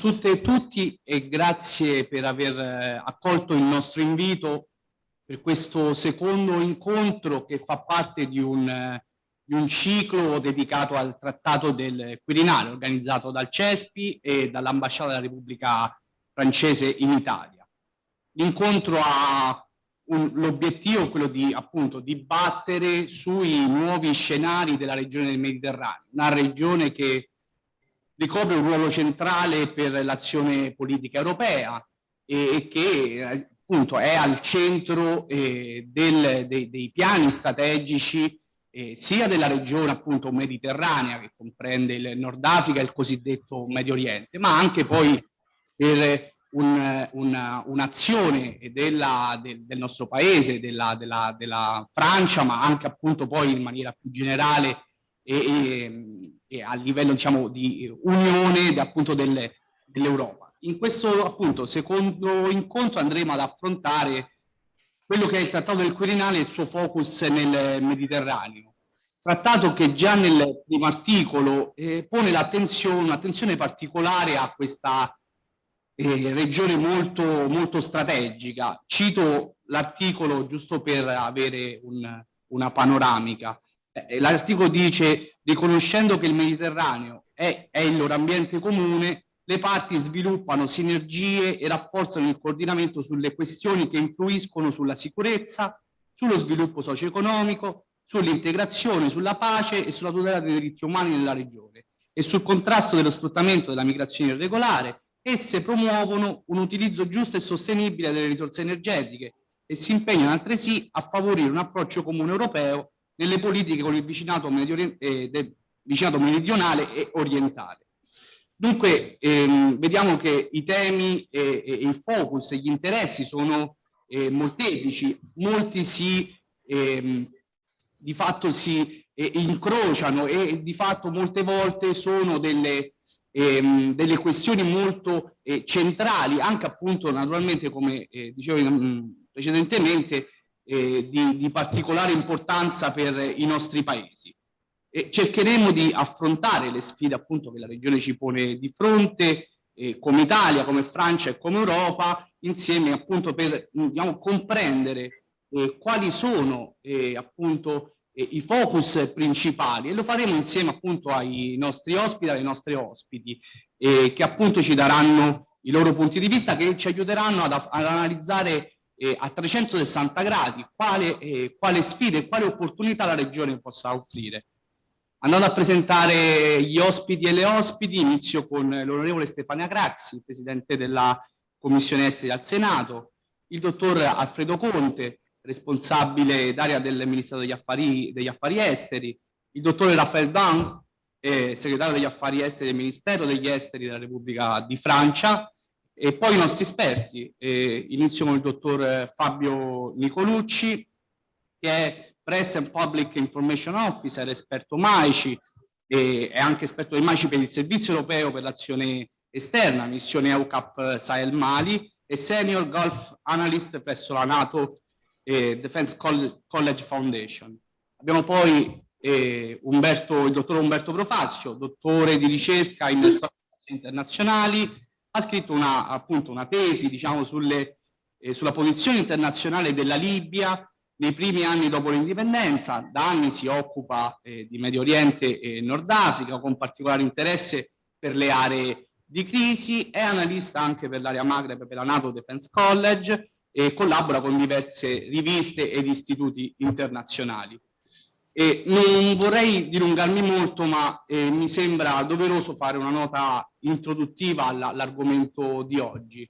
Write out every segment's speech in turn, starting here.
tutte e tutti e grazie per aver eh, accolto il nostro invito per questo secondo incontro che fa parte di un, eh, di un ciclo dedicato al Trattato del Quirinale organizzato dal CESPI e dall'Ambasciata della Repubblica Francese in Italia. L'incontro ha l'obiettivo quello di appunto dibattere sui nuovi scenari della regione del Mediterraneo, una regione che ricopre un ruolo centrale per l'azione politica europea e, e che appunto è al centro eh, del, dei, dei, piani strategici eh, sia della regione appunto mediterranea che comprende il Nord Africa e il cosiddetto Medio Oriente, ma anche poi per un'azione un, della, del, del, nostro paese, della, della, della Francia, ma anche appunto poi in maniera più generale e, e, e a livello diciamo, di unione appunto dell'Europa. In questo appunto secondo incontro andremo ad affrontare quello che è il Trattato del Quirinale e il suo focus nel Mediterraneo. Trattato che già nel primo articolo eh, pone un'attenzione particolare a questa eh, regione molto, molto strategica. Cito l'articolo giusto per avere un, una panoramica. Eh, l'articolo dice, riconoscendo che il Mediterraneo è, è il loro ambiente comune, le parti sviluppano sinergie e rafforzano il coordinamento sulle questioni che influiscono sulla sicurezza, sullo sviluppo socio-economico, sull'integrazione, sulla pace e sulla tutela dei diritti umani nella regione e sul contrasto dello sfruttamento della migrazione irregolare. Esse promuovono un utilizzo giusto e sostenibile delle risorse energetiche e si impegnano altresì a favorire un approccio comune europeo nelle politiche con il vicinato, medio, eh, vicinato meridionale e orientale. Dunque ehm, vediamo che i temi e, e, il focus e gli interessi sono eh, molteplici, molti si, ehm, di fatto si eh, incrociano e di fatto molte volte sono delle, ehm, delle questioni molto eh, centrali, anche appunto naturalmente come eh, dicevo mm, precedentemente, eh, di, di, particolare importanza per i nostri paesi. E cercheremo di affrontare le sfide appunto che la regione ci pone di fronte, eh, come Italia, come Francia e come Europa, insieme appunto per diciamo, comprendere eh, quali sono eh, appunto eh, i focus principali e lo faremo insieme appunto ai nostri ospiti, alle nostre ospiti, eh, che appunto ci daranno i loro punti di vista che ci aiuteranno ad, ad analizzare eh, a 360 gradi quale, eh, quale sfide e quale opportunità la regione possa offrire. Andando a presentare gli ospiti e le ospiti, inizio con l'onorevole Stefania Craxi, Presidente della Commissione Esteri al Senato, il dottor Alfredo Conte, responsabile d'area del Ministero degli Affari, degli Affari Esteri, il dottore Raffaele Dan, eh, segretario degli Affari Esteri del Ministero degli Esteri della Repubblica di Francia, e poi i nostri esperti, eh, inizio con il dottor Fabio Nicolucci, che è Press and Public Information Officer, esperto MAICI, e è anche esperto del MAICI per il Servizio Europeo per l'Azione Esterna, missione EUCAP Sahel Mali, e Senior Gulf Analyst presso la NATO eh, Defense College Foundation. Abbiamo poi eh, Umberto, il dottor Umberto Profazio, dottore di ricerca in storia internazionali, ha scritto una, appunto una tesi diciamo, sulle, eh, sulla posizione internazionale della Libia nei primi anni dopo l'indipendenza, da anni si occupa eh, di Medio Oriente e Nord Africa con particolare interesse per le aree di crisi, è analista anche per l'area Maghreb per la NATO Defense College e collabora con diverse riviste ed istituti internazionali. E non vorrei dilungarmi molto, ma eh, mi sembra doveroso fare una nota introduttiva all'argomento di oggi.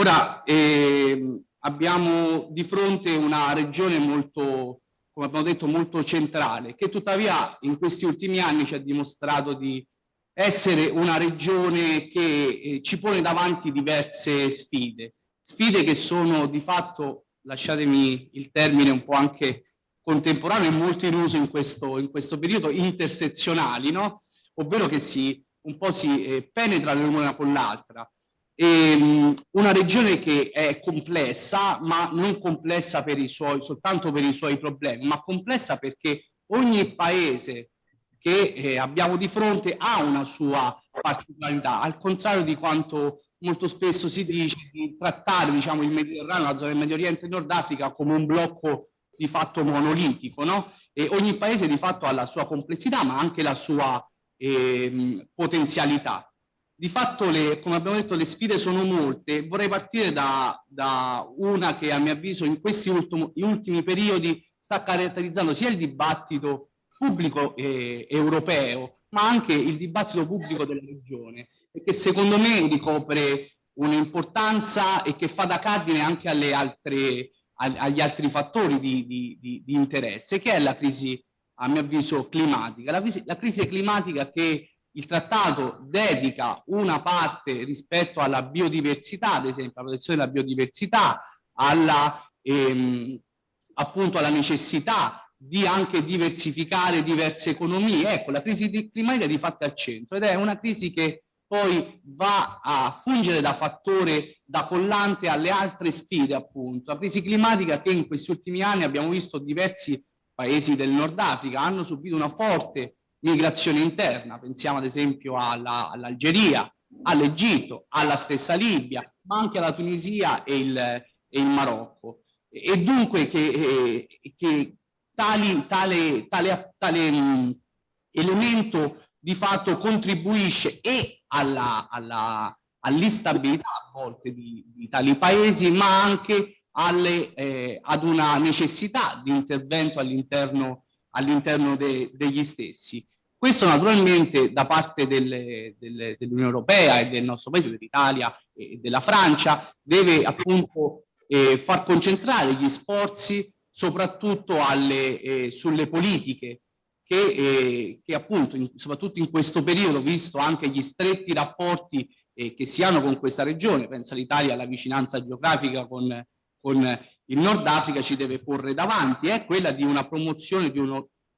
Ora, eh, abbiamo di fronte una regione molto, come abbiamo detto, molto centrale, che tuttavia in questi ultimi anni ci ha dimostrato di essere una regione che eh, ci pone davanti diverse sfide, sfide che sono di fatto, lasciatemi il termine un po' anche contemporaneo e molto in uso in questo, in questo periodo, intersezionali, no? ovvero che si, un po' si eh, penetra l'una con l'altra. Um, una regione che è complessa, ma non complessa per i suoi, soltanto per i suoi problemi, ma complessa perché ogni paese che eh, abbiamo di fronte ha una sua particolarità, al contrario di quanto molto spesso si dice di trattare diciamo, il Mediterraneo, la zona del Medio Oriente e Nord Africa come un blocco di fatto monolitico, no? E ogni paese di fatto ha la sua complessità ma anche la sua eh, potenzialità. Di fatto, le, come abbiamo detto, le sfide sono molte. Vorrei partire da, da una che a mio avviso in questi ultimi, ultimi periodi sta caratterizzando sia il dibattito pubblico eh, europeo, ma anche il dibattito pubblico della regione, e che secondo me ricopre un'importanza e che fa da cardine anche altre, agli altri fattori di, di, di, di, interesse, che è la crisi, a mio avviso, climatica. La, la crisi climatica che il trattato dedica una parte rispetto alla biodiversità, ad esempio, alla protezione della biodiversità, alla, ehm, appunto alla necessità di anche diversificare diverse economie. Ecco, la crisi climatica di fatto è al centro ed è una crisi che poi va a fungere da fattore da collante alle altre sfide, appunto. La crisi climatica che in questi ultimi anni abbiamo visto diversi paesi del Nord Africa hanno subito una forte migrazione interna, pensiamo ad esempio all'Algeria, all all'Egitto, alla stessa Libia, ma anche alla Tunisia e il, e il Marocco. E dunque che, eh, che tali, tale, tale, tale elemento di fatto contribuisce e all'instabilità all a volte di, di, tali paesi, ma anche alle, eh, ad una necessità di intervento all'interno all de, degli stessi. Questo naturalmente da parte dell'Unione dell Europea e del nostro paese, dell'Italia e della Francia, deve appunto eh, far concentrare gli sforzi soprattutto alle, eh, sulle politiche che, eh, che appunto, in, soprattutto in questo periodo, visto anche gli stretti rapporti eh, che si hanno con questa regione, penso all'Italia, alla vicinanza geografica con, con il Nord Africa ci deve porre davanti, è quella di una promozione di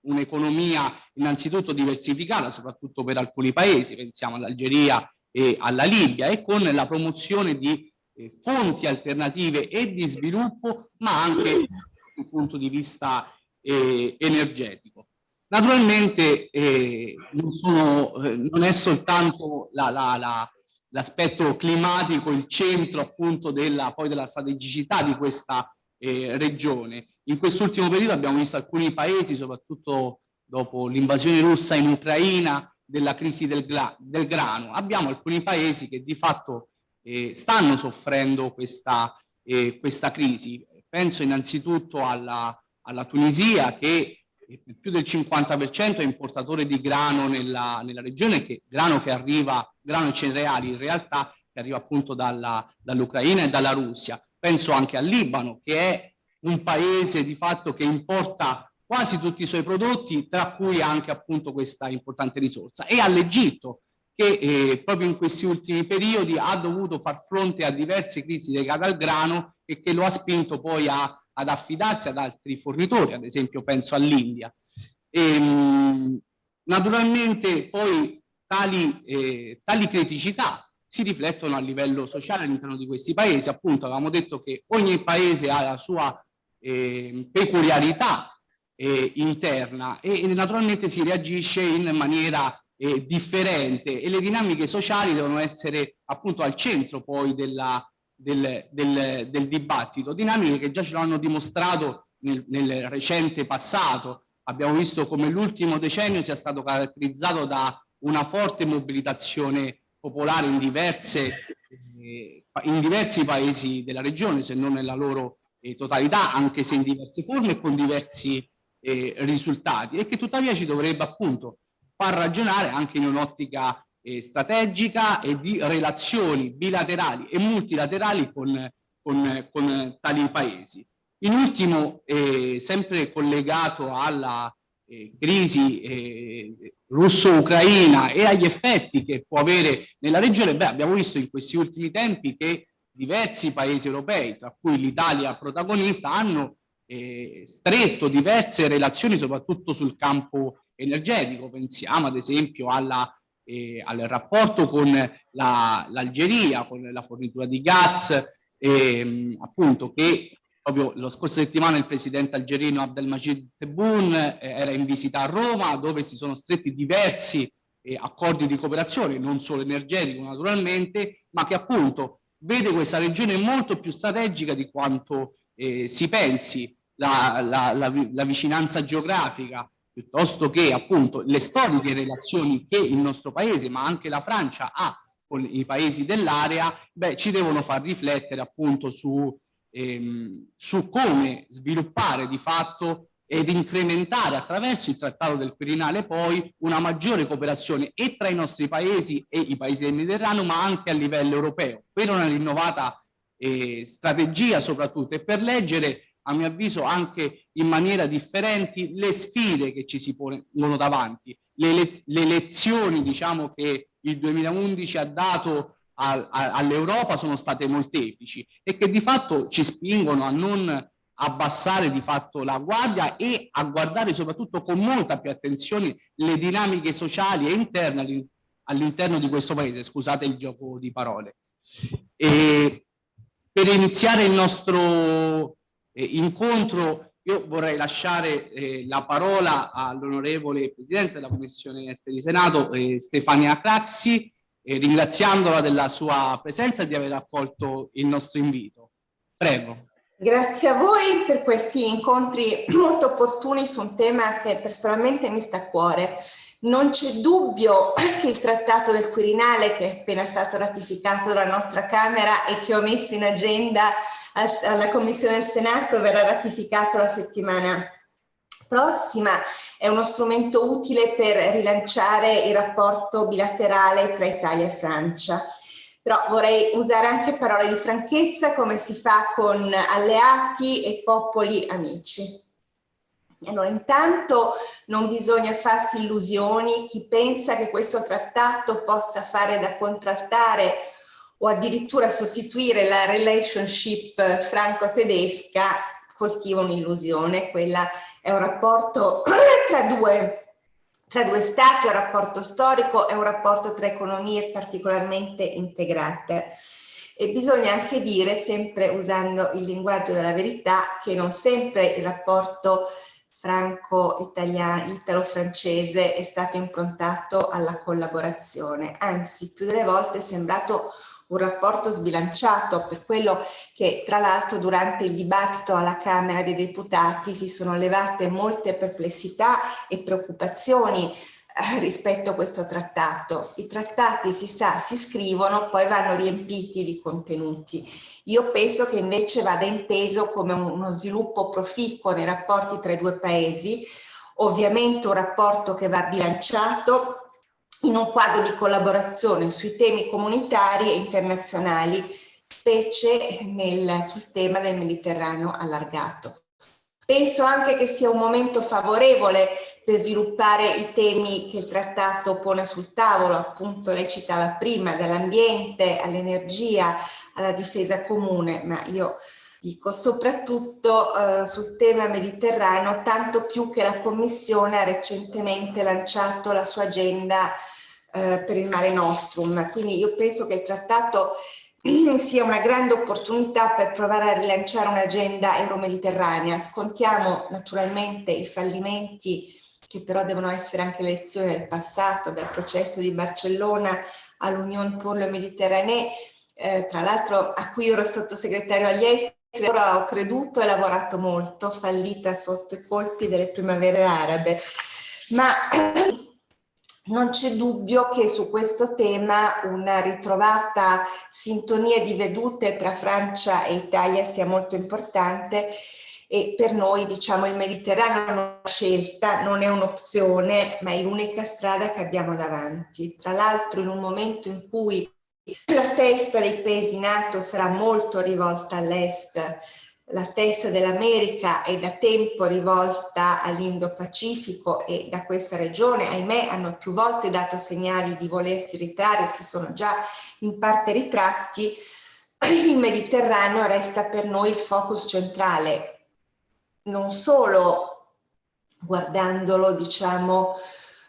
un'economia innanzitutto diversificata, soprattutto per alcuni paesi, pensiamo all'Algeria e alla Libia, e con la promozione di eh, fonti alternative e di sviluppo, ma anche dal punto di vista eh, energetico. Naturalmente eh, non, sono, eh, non, è soltanto l'aspetto la, la, climatico il centro appunto della, poi della strategicità di questa eh, regione. In quest'ultimo periodo abbiamo visto alcuni paesi, soprattutto dopo l'invasione russa in Ucraina, della crisi del, del, grano. Abbiamo alcuni paesi che di fatto eh, stanno soffrendo questa, eh, questa crisi Penso innanzitutto alla, alla Tunisia che più del 50% è importatore di grano nella, nella, regione, che grano che arriva, grano e cereali in realtà, che arriva appunto dall'Ucraina e dalla Russia. Penso anche al Libano, che è un paese di fatto che importa quasi tutti i suoi prodotti, tra cui anche appunto questa importante risorsa, e all'Egitto, che eh, proprio in questi ultimi periodi ha dovuto far fronte a diverse crisi legate al grano e che lo ha spinto poi a, ad affidarsi ad altri fornitori, ad esempio penso all'India. Ehm, naturalmente poi tali, eh, tali criticità si riflettono a livello sociale all'interno di questi paesi, appunto avevamo detto che ogni paese ha la sua eh, peculiarità eh, interna e, e naturalmente si reagisce in maniera eh, differente e le dinamiche sociali devono essere appunto al centro poi della, del, del, del, dibattito, dinamiche che già ce l'hanno dimostrato nel, nel, recente passato. Abbiamo visto come l'ultimo decennio sia stato caratterizzato da una forte mobilitazione popolare in, diverse, eh, in diversi paesi della regione, se non nella loro eh, totalità, anche se in diverse forme e con diversi eh, risultati, e che tuttavia ci dovrebbe appunto far ragionare anche in un'ottica eh, strategica e di relazioni bilaterali e multilaterali con, con, con tali paesi. In ultimo, eh, sempre collegato alla eh, crisi eh, russo-ucraina e agli effetti che può avere nella regione, beh, abbiamo visto in questi ultimi tempi che diversi paesi europei, tra cui l'Italia protagonista, hanno eh, stretto diverse relazioni soprattutto sul campo energetico, pensiamo ad esempio alla, eh, al rapporto con l'Algeria, la, con la fornitura di gas, eh, appunto che proprio lo scorso settimana il presidente algerino Abdelmajid Tebboune eh, era in visita a Roma dove si sono stretti diversi eh, accordi di cooperazione, non solo energetico naturalmente, ma che appunto vede questa regione molto più strategica di quanto eh, si pensi, la, la, la, la, vicinanza geografica, piuttosto che appunto le storiche relazioni che il nostro paese, ma anche la Francia ha con i paesi dell'area, beh, ci devono far riflettere appunto su, ehm, su come sviluppare di fatto ed incrementare attraverso il Trattato del Quirinale poi una maggiore cooperazione e tra i nostri paesi e i paesi del Mediterraneo, ma anche a livello europeo, per una rinnovata eh, strategia soprattutto e per leggere a mio avviso anche in maniera differente le sfide che ci si pongono davanti, le, le, le lezioni diciamo che il 2011 ha dato all'Europa sono state molteplici e che di fatto ci spingono a non abbassare di fatto la guardia e a guardare soprattutto con molta più attenzione le dinamiche sociali e interne all'interno di questo paese, scusate il gioco di parole. E per iniziare il nostro eh, incontro io vorrei lasciare eh, la parola all'onorevole Presidente della Commissione Esteri Senato, eh, Stefania Craxi, eh, ringraziandola della sua presenza e di aver accolto il nostro invito. Prego. Grazie a voi per questi incontri molto opportuni su un tema che personalmente mi sta a cuore. Non c'è dubbio che il Trattato del Quirinale, che è appena stato ratificato dalla nostra Camera e che ho messo in agenda alla Commissione del Senato verrà ratificato la settimana prossima, è uno strumento utile per rilanciare il rapporto bilaterale tra Italia e Francia. Però vorrei usare anche parole di franchezza come si fa con alleati e popoli amici. Allora, intanto non bisogna farsi illusioni, chi pensa che questo trattato possa fare da contraltare o addirittura sostituire la relationship franco-tedesca coltiva un'illusione, quella è un rapporto tra due, tra due stati, è un rapporto storico, è un rapporto tra economie particolarmente integrate. E bisogna anche dire, sempre usando il linguaggio della verità, che non sempre il rapporto franco-italiano, italo-francese è stato improntato alla collaborazione, anzi più delle volte è sembrato un rapporto sbilanciato per quello che tra l'altro durante il dibattito alla Camera dei Deputati si sono levate molte perplessità e preoccupazioni eh, rispetto a questo trattato. I trattati si sa, si scrivono, poi vanno riempiti di contenuti. Io penso che invece vada inteso come uno sviluppo proficuo nei rapporti tra i due paesi, ovviamente un rapporto che va bilanciato in un quadro di collaborazione sui temi comunitari e internazionali, specie nel, sul tema del Mediterraneo allargato. Penso anche che sia un momento favorevole per sviluppare i temi che il trattato pone sul tavolo, appunto lei citava prima, dall'ambiente all'energia, alla difesa comune, ma io dico soprattutto eh, sul tema mediterraneo, tanto più che la Commissione ha recentemente lanciato la sua agenda eh, per il Mare Nostrum. Quindi io penso che il trattato sia una grande opportunità per provare a rilanciare un'agenda euro-mediterranea. Scontiamo naturalmente i fallimenti che però devono essere anche lezioni del passato, dal processo di Barcellona all'Unione pour le Méditerranée, eh, tra l'altro a cui ero sottosegretario agli esteri, ora ho creduto e lavorato molto, fallita sotto i colpi delle primavere arabe. Ma non c'è dubbio che su questo tema una ritrovata sintonia di vedute tra Francia e Italia sia molto importante e per noi diciamo il Mediterraneo è una scelta, non è un'opzione, ma è l'unica strada che abbiamo davanti. Tra l'altro in un momento in cui la testa dei paesi NATO sarà molto rivolta all'est, la testa dell'America è da tempo rivolta all'Indo-Pacifico e da questa regione, ahimè, hanno più volte dato segnali di volersi ritrarre, si sono già in parte ritratti, il Mediterraneo resta per noi il focus centrale, non solo guardandolo, diciamo,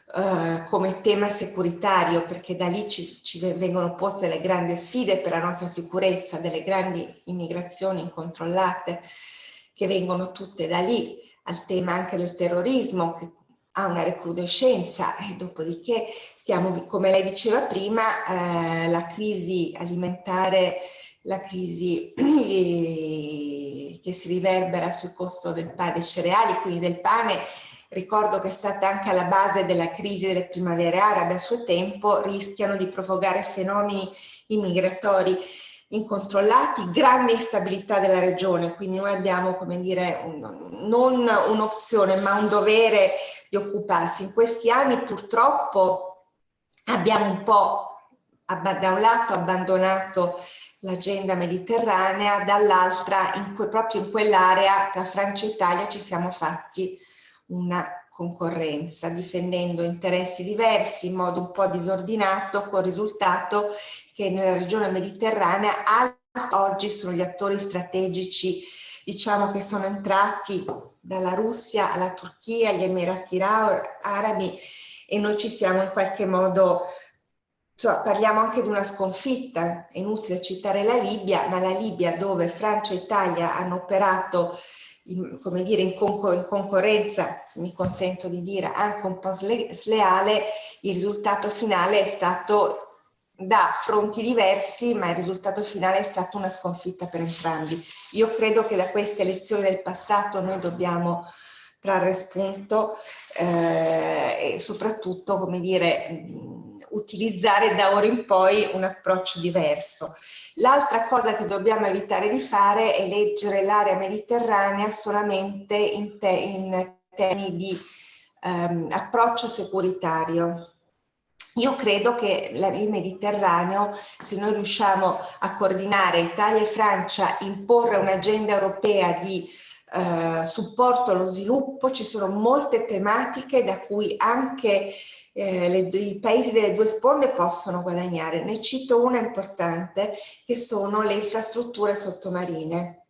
Uh, come tema securitario, perché da lì ci, ci, vengono poste le grandi sfide per la nostra sicurezza, delle grandi immigrazioni incontrollate, che vengono tutte da lì, al tema anche del terrorismo che ha una recrudescenza e dopodiché stiamo, come lei diceva prima, eh, la crisi alimentare, la crisi eh, che si riverbera sul costo del pane, dei cereali, quindi del pane, ricordo che è stata anche alla base della crisi delle primavere arabe a suo tempo, rischiano di provocare fenomeni immigratori incontrollati, grande instabilità della regione, quindi noi abbiamo, come dire, un, non un'opzione ma un dovere di occuparsi. In questi anni purtroppo abbiamo un po' da un lato abbandonato l'agenda mediterranea, dall'altra proprio in quell'area tra Francia e Italia ci siamo fatti una concorrenza, difendendo interessi diversi in modo un po' disordinato, con il risultato che nella regione mediterranea oggi sono gli attori strategici diciamo che sono entrati dalla Russia alla Turchia, agli Emirati Arabi e noi ci siamo in qualche modo, cioè, parliamo anche di una sconfitta, è inutile citare la Libia, ma la Libia dove Francia e Italia hanno operato in, come dire, in, concor in, concorrenza, se mi consento di dire, anche un po' sleale, il risultato finale è stato da fronti diversi, ma il risultato finale è stata una sconfitta per entrambi. Io credo che da queste elezioni del passato noi dobbiamo trarre spunto eh, e soprattutto, come dire, utilizzare da ora in poi un approccio diverso. L'altra cosa che dobbiamo evitare di fare è leggere l'area mediterranea solamente in, te in termini di ehm, approccio securitario. Io credo che il Mediterraneo, se noi riusciamo a coordinare Italia e Francia, imporre un'agenda europea di eh, supporto allo sviluppo, ci sono molte tematiche da cui anche eh, le, i paesi delle due sponde possono guadagnare. Ne cito una importante che sono le infrastrutture sottomarine.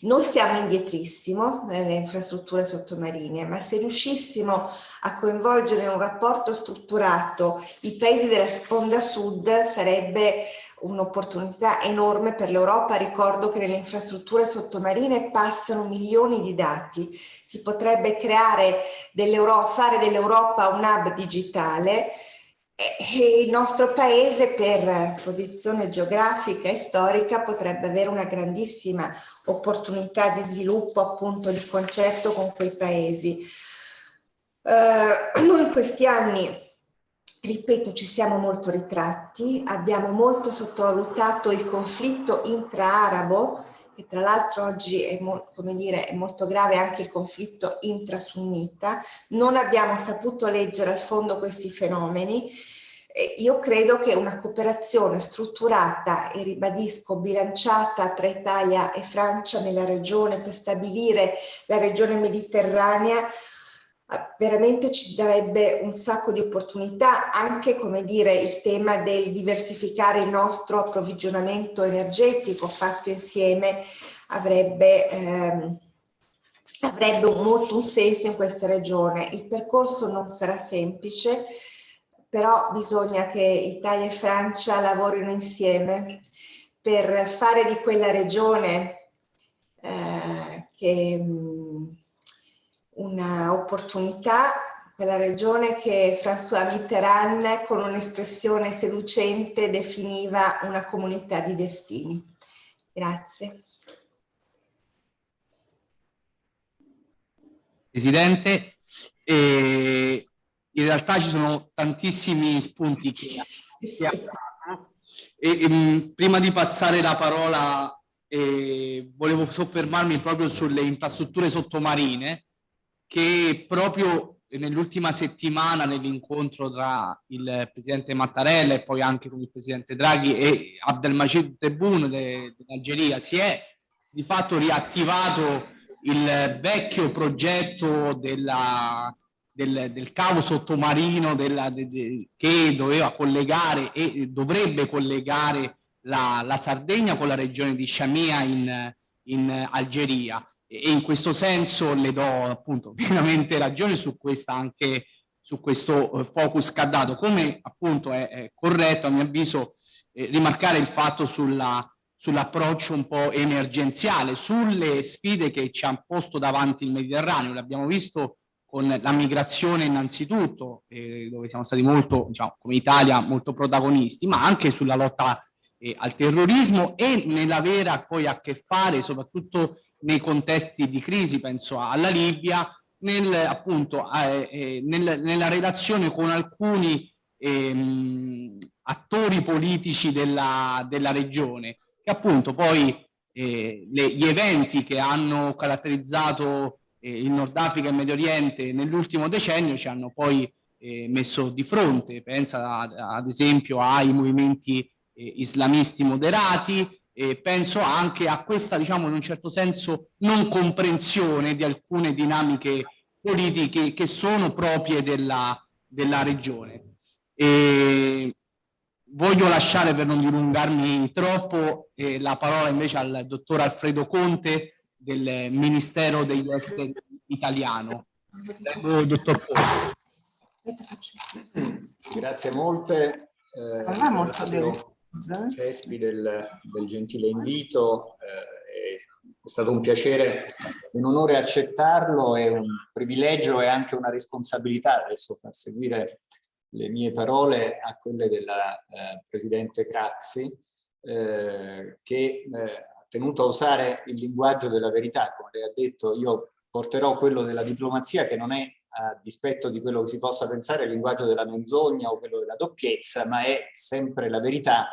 Noi siamo indietrissimo nelle infrastrutture sottomarine, ma se riuscissimo a coinvolgere in un rapporto strutturato i paesi della sponda sud sarebbe un'opportunità enorme per l'Europa. Ricordo che nelle infrastrutture sottomarine passano milioni di dati. Si potrebbe creare dell'Europa, fare dell'Europa un hub digitale e il nostro paese per posizione geografica e storica potrebbe avere una grandissima opportunità di sviluppo appunto di concerto con quei paesi. Uh, noi in questi anni, ripeto, ci siamo molto ritratti, abbiamo molto sottovalutato il conflitto intra-arabo, che tra l'altro oggi è, dire, è molto grave anche il conflitto intrasunnita, non abbiamo saputo leggere al fondo questi fenomeni. Io credo che una cooperazione strutturata e ribadisco bilanciata tra Italia e Francia nella regione per stabilire la regione mediterranea veramente ci darebbe un sacco di opportunità, anche come dire il tema del diversificare il nostro approvvigionamento energetico fatto insieme avrebbe, ehm, avrebbe molto un senso in questa regione. Il percorso non sarà semplice, però bisogna che Italia e Francia lavorino insieme per fare di quella regione eh, che un'opportunità, quella regione che François Mitterrand con un'espressione seducente definiva una comunità di destini. Grazie. Presidente, eh, in realtà ci sono tantissimi spunti che dato e, e, prima di passare la parola eh, volevo soffermarmi proprio sulle infrastrutture sottomarine che proprio nell'ultima settimana nell'incontro tra il presidente Mattarella e poi anche con il presidente Draghi e Abdelmajid Tebboune dell'Algeria si è di fatto riattivato il vecchio progetto della, del, del, cavo sottomarino della, de, de, che doveva collegare e dovrebbe collegare la, la Sardegna con la regione di Shamia in, in Algeria e in questo senso le do appunto pienamente ragione su questa anche su questo eh, focus che ha dato come appunto è, è corretto a mio avviso eh, rimarcare il fatto sulla sull'approccio un po' emergenziale, sulle sfide che ci ha posto davanti il Mediterraneo. L'abbiamo visto con la migrazione innanzitutto, eh, dove siamo stati molto, diciamo, come Italia, molto protagonisti, ma anche sulla lotta eh, al terrorismo e nell'avere poi a che fare, soprattutto nei contesti di crisi, penso alla Libia, nel, appunto, eh, eh nel, nella relazione con alcuni ehm, attori politici della, della regione, che appunto poi eh, le, gli eventi che hanno caratterizzato eh, il Nord Africa e il Medio Oriente nell'ultimo decennio ci hanno poi eh, messo di fronte, pensa ad, esempio ai movimenti eh, islamisti moderati, e penso anche a questa, diciamo, in un certo senso, non comprensione di alcune dinamiche politiche che sono proprie della, della regione. E voglio lasciare, per non dilungarmi troppo, eh, la parola invece al dottor Alfredo Conte del Ministero degli Esteri italiano. Prego, dottor Conte. Grazie molte. Eh, molto Cespi del, del, gentile invito. Eh, è stato un piacere, un onore accettarlo, è un privilegio e anche una responsabilità adesso far seguire le mie parole a quelle della eh, Presidente Craxi, eh, che eh, ha tenuto a usare il linguaggio della verità. Come lei ha detto, io porterò quello della diplomazia, che non è a dispetto di quello che si possa pensare il linguaggio della menzogna o quello della doppiezza, ma è sempre la verità,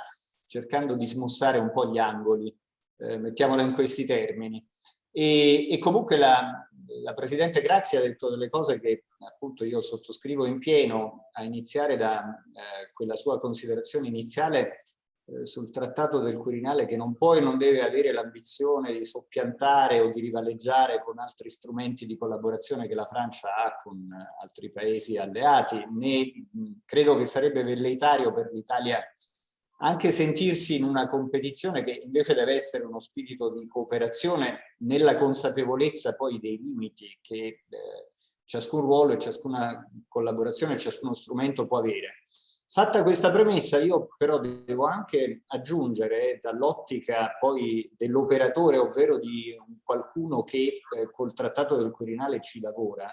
cercando di smussare un po' gli angoli, eh, mettiamola in questi termini. E, e comunque la, la, Presidente Grazia ha detto delle cose che appunto io sottoscrivo in pieno, a iniziare da eh, quella sua considerazione iniziale sul trattato del Quirinale che non può e non deve avere l'ambizione di soppiantare o di rivaleggiare con altri strumenti di collaborazione che la Francia ha con eh, altri paesi alleati, né credo che sarebbe velleitario per l'Italia anche sentirsi in una competizione che invece deve essere uno spirito di cooperazione nella consapevolezza poi dei limiti che eh, ciascun ruolo e ciascuna collaborazione, ciascuno strumento può avere. Fatta questa premessa, io però devo anche aggiungere dall'ottica poi dell'operatore, ovvero di qualcuno che eh, col Trattato del Quirinale ci lavora,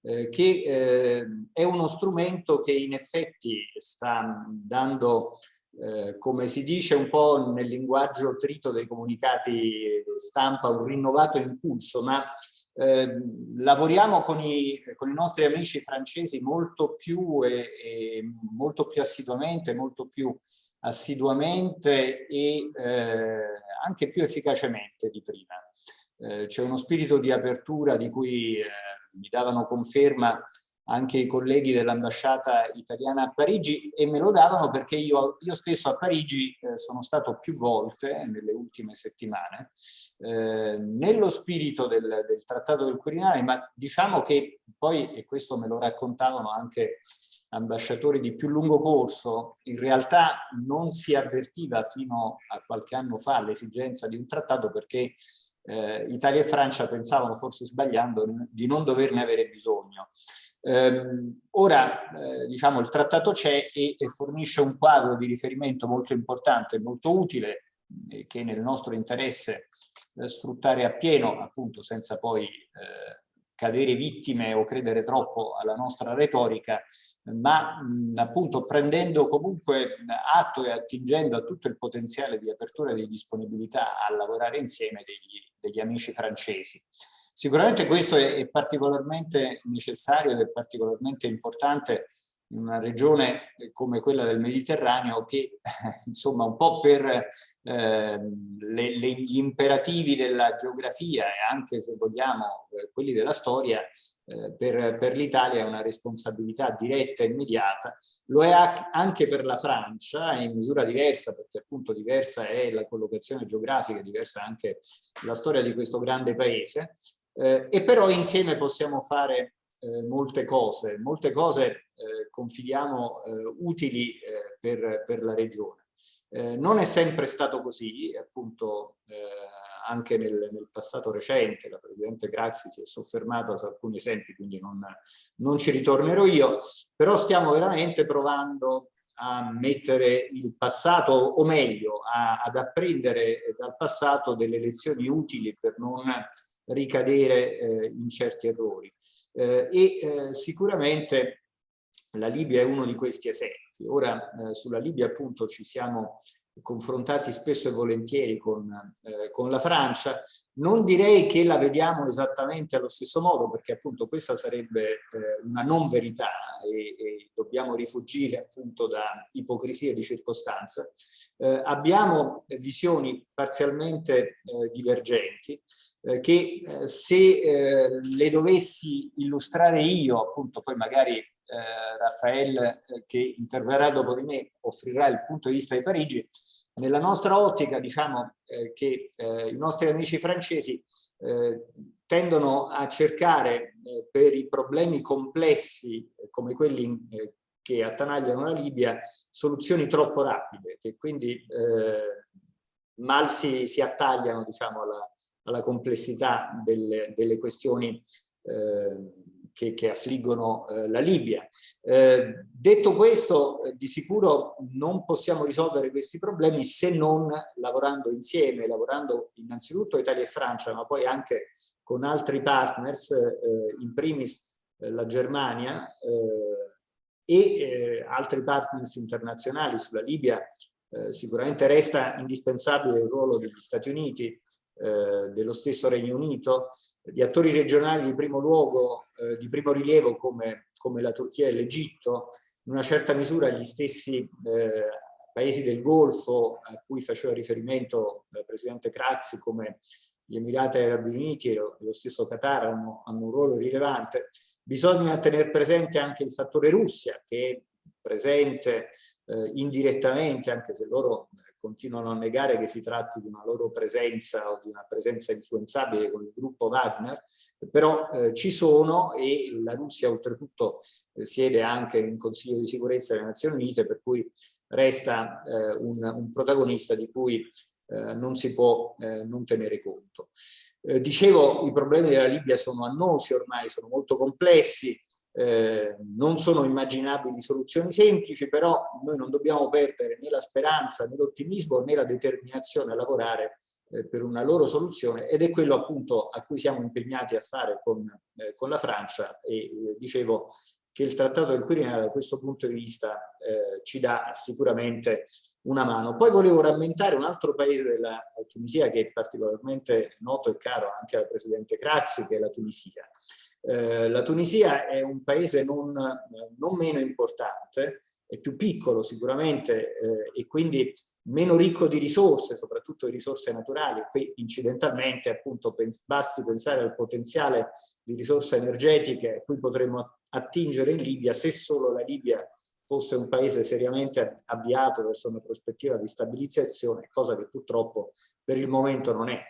eh, che eh, è uno strumento che in effetti sta dando, eh, come si dice un po' nel linguaggio trito dei comunicati stampa, un rinnovato impulso, ma eh, lavoriamo con i, con i, nostri amici francesi molto più, e, e molto più assiduamente, molto più assiduamente e eh, anche più efficacemente di prima. Eh, C'è uno spirito di apertura di cui eh, mi davano conferma anche i colleghi dell'ambasciata italiana a Parigi e me lo davano perché io, io stesso a Parigi eh, sono stato più volte nelle ultime settimane eh, nello spirito del, del, trattato del Quirinale ma diciamo che poi e questo me lo raccontavano anche ambasciatori di più lungo corso in realtà non si avvertiva fino a qualche anno fa l'esigenza di un trattato perché eh, Italia e Francia pensavano forse sbagliando di non doverne avere bisogno. Ehm, ora, eh, diciamo, il trattato c'è e, e, fornisce un quadro di riferimento molto importante, molto utile, eh, che nel nostro interesse eh, sfruttare appieno, appunto, senza poi eh, cadere vittime o credere troppo alla nostra retorica, ma mh, appunto prendendo comunque atto e attingendo a tutto il potenziale di apertura e di disponibilità a lavorare insieme degli, degli amici francesi. Sicuramente questo è, è particolarmente necessario ed è particolarmente importante in una regione come quella del Mediterraneo che insomma un po' per eh, le, le, gli imperativi della geografia e anche se vogliamo eh, quelli della storia eh, per, per l'Italia è una responsabilità diretta e immediata, lo è anche per la Francia in misura diversa perché appunto diversa è la collocazione geografica, diversa anche la storia di questo grande paese. Eh, e però insieme possiamo fare eh, molte cose, molte cose confidiamo eh, utili eh, per, per, la regione. Eh, non è sempre stato così, appunto anche nel, nel, passato recente la Presidente Craxi si è soffermata su alcuni esempi, quindi non, non ci ritornerò io, però stiamo veramente provando a mettere il passato, o meglio, a, ad apprendere dal passato delle lezioni utili per non ricadere eh, in certi errori. Eh, e eh, sicuramente la Libia è uno di questi esempi. Ora eh, sulla Libia appunto ci siamo confrontati spesso e volentieri con, eh, con, la Francia. Non direi che la vediamo esattamente allo stesso modo, perché appunto questa sarebbe eh, una non verità e, e, dobbiamo rifugire appunto da ipocrisie di circostanza. Eh, abbiamo visioni parzialmente eh, divergenti, eh, che eh, se le dovessi illustrare io, appunto poi magari eh, Raffaele eh, che interverrà dopo di me offrirà il punto di vista di Parigi, nella nostra ottica diciamo eh, che eh, i nostri amici francesi eh, tendono a cercare eh, per i problemi complessi come quelli che attanagliano la Libia soluzioni troppo rapide che quindi mal si, si attagliano diciamo alla, alla complessità delle, delle questioni eh, che, che affliggono eh, la Libia. Eh, detto questo, eh, di sicuro non possiamo risolvere questi problemi se non lavorando insieme, lavorando innanzitutto Italia e Francia, ma poi anche con altri partners, eh, in primis eh, la Germania e altri partners internazionali sulla Libia. sicuramente resta indispensabile il ruolo degli Stati Uniti, eh, dello stesso Regno Unito, di attori regionali di primo luogo, eh, di primo rilievo come, come la Turchia e l'Egitto, in una certa misura gli stessi eh, paesi del Golfo a cui faceva riferimento il Presidente Craxi come gli Emirati Arabi Uniti e lo, stesso Qatar hanno, hanno, un ruolo rilevante. Bisogna tenere presente anche il fattore Russia che è presente eh, indirettamente, anche se loro continuano a negare che si tratti di una loro presenza o di una presenza influenzabile con il gruppo Wagner, però eh, ci sono e la Russia oltretutto eh, siede anche in Consiglio di sicurezza delle Nazioni Unite, per cui resta eh, un, un, protagonista di cui eh, non si può eh, non tenere conto. Eh, dicevo, i problemi della Libia sono annosi ormai, sono molto complessi, eh, non sono immaginabili soluzioni semplici, però noi non dobbiamo perdere né la speranza, né l'ottimismo, né la determinazione a lavorare eh, per una loro soluzione ed è quello appunto a cui siamo impegnati a fare con, eh, con la Francia e eh, dicevo che il Trattato del Quirinale da questo punto di vista eh, ci dà sicuramente una mano. Poi volevo rammentare un altro paese della Tunisia che è particolarmente noto e caro anche al Presidente Crazzi, che è la Tunisia. Eh, la Tunisia è un paese non, non, meno importante, è più piccolo sicuramente eh, e quindi meno ricco di risorse, soprattutto di risorse naturali. Qui incidentalmente appunto pens basti pensare al potenziale di risorse energetiche a cui potremmo attingere in Libia se solo la Libia fosse un paese seriamente avviato verso una prospettiva di stabilizzazione, cosa che purtroppo per il momento non è.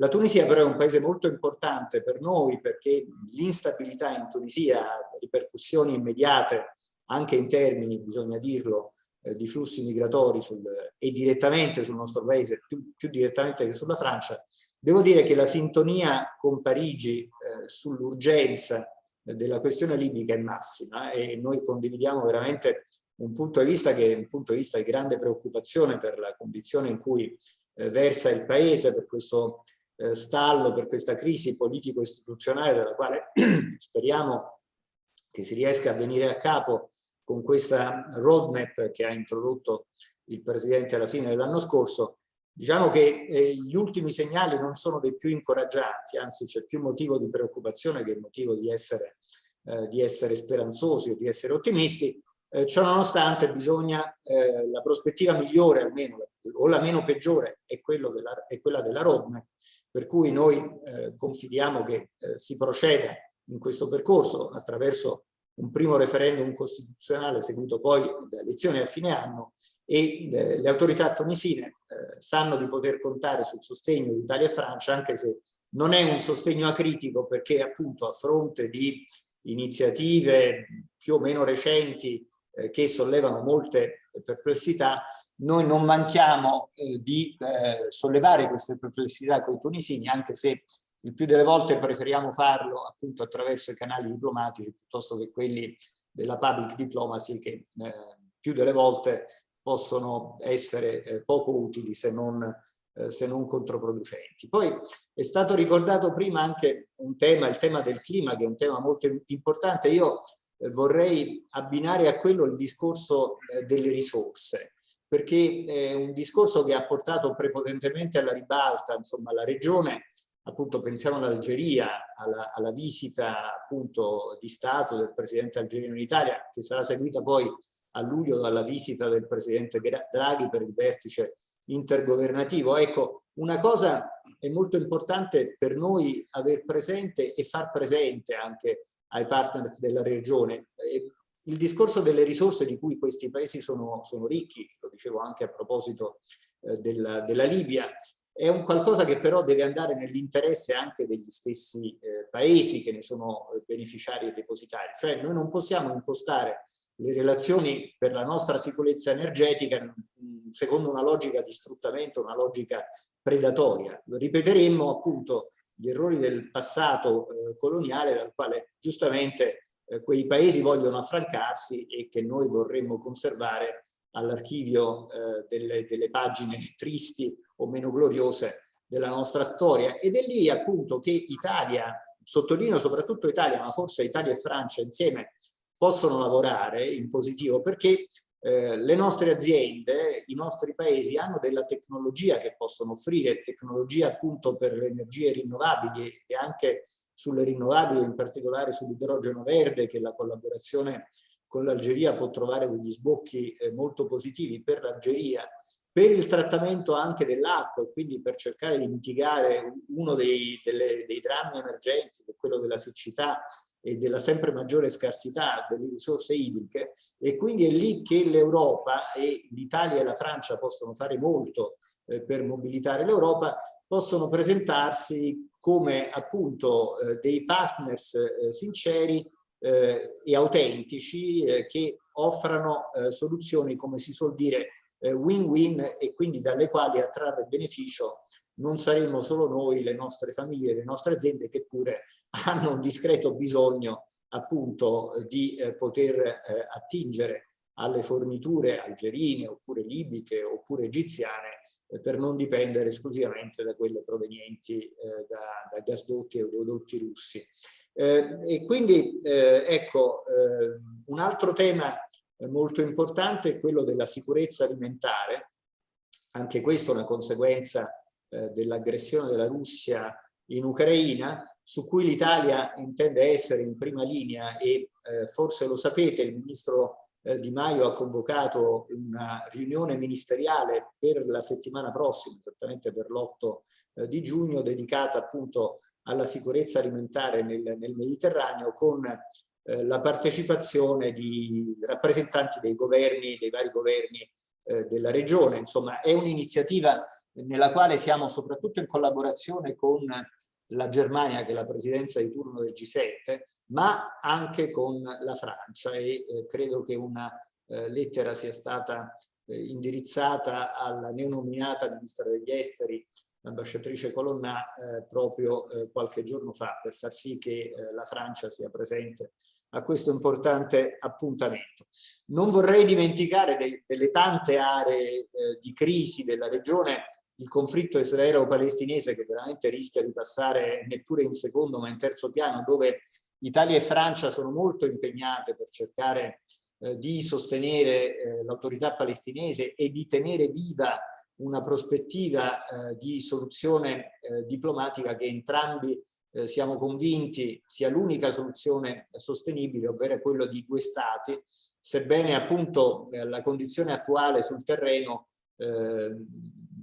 La Tunisia però è un paese molto importante per noi perché l'instabilità in Tunisia ha ripercussioni immediate anche in termini, bisogna dirlo, eh, di flussi migratori sul, e direttamente sul nostro paese, più, più, direttamente che sulla Francia. Devo dire che la sintonia con Parigi eh, sull'urgenza della questione libica è massima e noi condividiamo veramente un punto di vista che è un punto di vista di grande preoccupazione per la condizione in cui eh, versa il paese, per questo eh, stallo, per questa crisi politico-istituzionale della quale speriamo che si riesca a venire a capo con questa roadmap che ha introdotto il Presidente alla fine dell'anno scorso, diciamo che eh, gli ultimi segnali non sono dei più incoraggianti, anzi c'è più motivo di preoccupazione che motivo di essere, eh, di essere speranzosi o di essere ottimisti, eh, ciò bisogna, eh, la prospettiva migliore almeno, o la meno peggiore, è, della, è quella della roadmap, per cui noi eh, confidiamo che eh, si proceda in questo percorso attraverso un primo referendum costituzionale seguito poi da elezioni a fine anno e eh, le autorità tunisine eh, sanno di poter contare sul sostegno di Italia e Francia anche se non è un sostegno acritico perché appunto a fronte di iniziative più o meno recenti eh, che sollevano molte perplessità noi non manchiamo eh, di eh, sollevare queste perplessità con i tunisini, anche se il più delle volte preferiamo farlo appunto attraverso i canali diplomatici piuttosto che quelli della public diplomacy che eh, più delle volte possono essere eh, poco utili se non, eh, se non controproducenti. Poi è stato ricordato prima anche un tema, il tema del clima, che è un tema molto importante. Io eh, vorrei abbinare a quello il discorso delle risorse perché è un discorso che ha portato prepotentemente alla ribalta, insomma, la regione appunto pensiamo all'Algeria, alla, alla, visita appunto di Stato del presidente algerino in Italia, che sarà seguita poi a luglio dalla visita del presidente Draghi per il vertice intergovernativo. Ecco, una cosa è molto importante per noi aver presente e far presente anche ai partner della regione. Il discorso delle risorse di cui questi paesi sono, sono ricchi, lo dicevo anche a proposito eh, della, della Libia, è un qualcosa che però deve andare nell'interesse anche degli stessi eh, paesi che ne sono eh, beneficiari e depositari. Cioè noi non possiamo impostare le relazioni per la nostra sicurezza energetica mm, secondo una logica di sfruttamento, una logica predatoria. Ripeteremmo appunto gli errori del passato eh, coloniale dal quale giustamente eh, quei paesi vogliono affrancarsi e che noi vorremmo conservare all'archivio eh, delle, delle pagine tristi o meno gloriose della nostra storia. Ed è lì appunto che Italia, sottolineo soprattutto Italia, ma forse Italia e Francia insieme possono lavorare in positivo perché eh, le nostre aziende, i nostri paesi hanno della tecnologia che possono offrire, tecnologia appunto per le energie rinnovabili e anche sulle rinnovabili, in particolare sull'idrogeno verde, che la collaborazione con l'Algeria può trovare degli sbocchi eh, molto positivi per l'Algeria per il trattamento anche dell'acqua e quindi per cercare di mitigare uno dei, delle, dei drammi emergenti, quello della siccità e della sempre maggiore scarsità delle risorse idriche. E quindi è lì che l'Europa e l'Italia e la Francia possono fare molto eh, per mobilitare l'Europa, possono presentarsi come appunto eh, dei partners eh, sinceri eh, e autentici eh, che offrano eh, soluzioni, come si suol dire, eh, win-win e quindi dalle quali a trarre beneficio non saremo solo noi, le nostre famiglie, le nostre aziende che pure hanno un discreto bisogno appunto di poter attingere alle forniture algerine oppure libiche oppure egiziane per non dipendere esclusivamente da quelle provenienti eh, da, da, gasdotti e oleodotti russi. Eh, e quindi ecco un altro tema molto importante è quello della sicurezza alimentare, anche questo è una conseguenza eh, dell'aggressione della Russia in Ucraina, su cui l'Italia intende essere in prima linea e eh, forse lo sapete, il ministro eh, Di Maio ha convocato una riunione ministeriale per la settimana prossima, esattamente per l'8 eh, di giugno, dedicata appunto alla sicurezza alimentare nel, nel Mediterraneo con eh, la partecipazione di rappresentanti dei governi, dei vari governi eh, della regione. Insomma, è un'iniziativa nella quale siamo soprattutto in collaborazione con la Germania, che è la presidenza di turno del G7, ma anche con la Francia e eh, credo che una eh, lettera sia stata eh, indirizzata alla neonominata ministra degli esteri l'ambasciatrice Colonna eh, proprio eh, qualche giorno fa per far sì che eh, la Francia sia presente a questo importante appuntamento. Non vorrei dimenticare de delle tante aree eh, di crisi della regione il conflitto israelo-palestinese che veramente rischia di passare neppure in secondo ma in terzo piano dove Italia e Francia sono molto impegnate per cercare eh, di sostenere eh, l'autorità palestinese e di tenere viva una prospettiva eh, di soluzione eh, diplomatica che entrambi eh, siamo convinti sia l'unica soluzione sostenibile, ovvero quello di due stati, sebbene appunto eh, la condizione attuale sul terreno eh,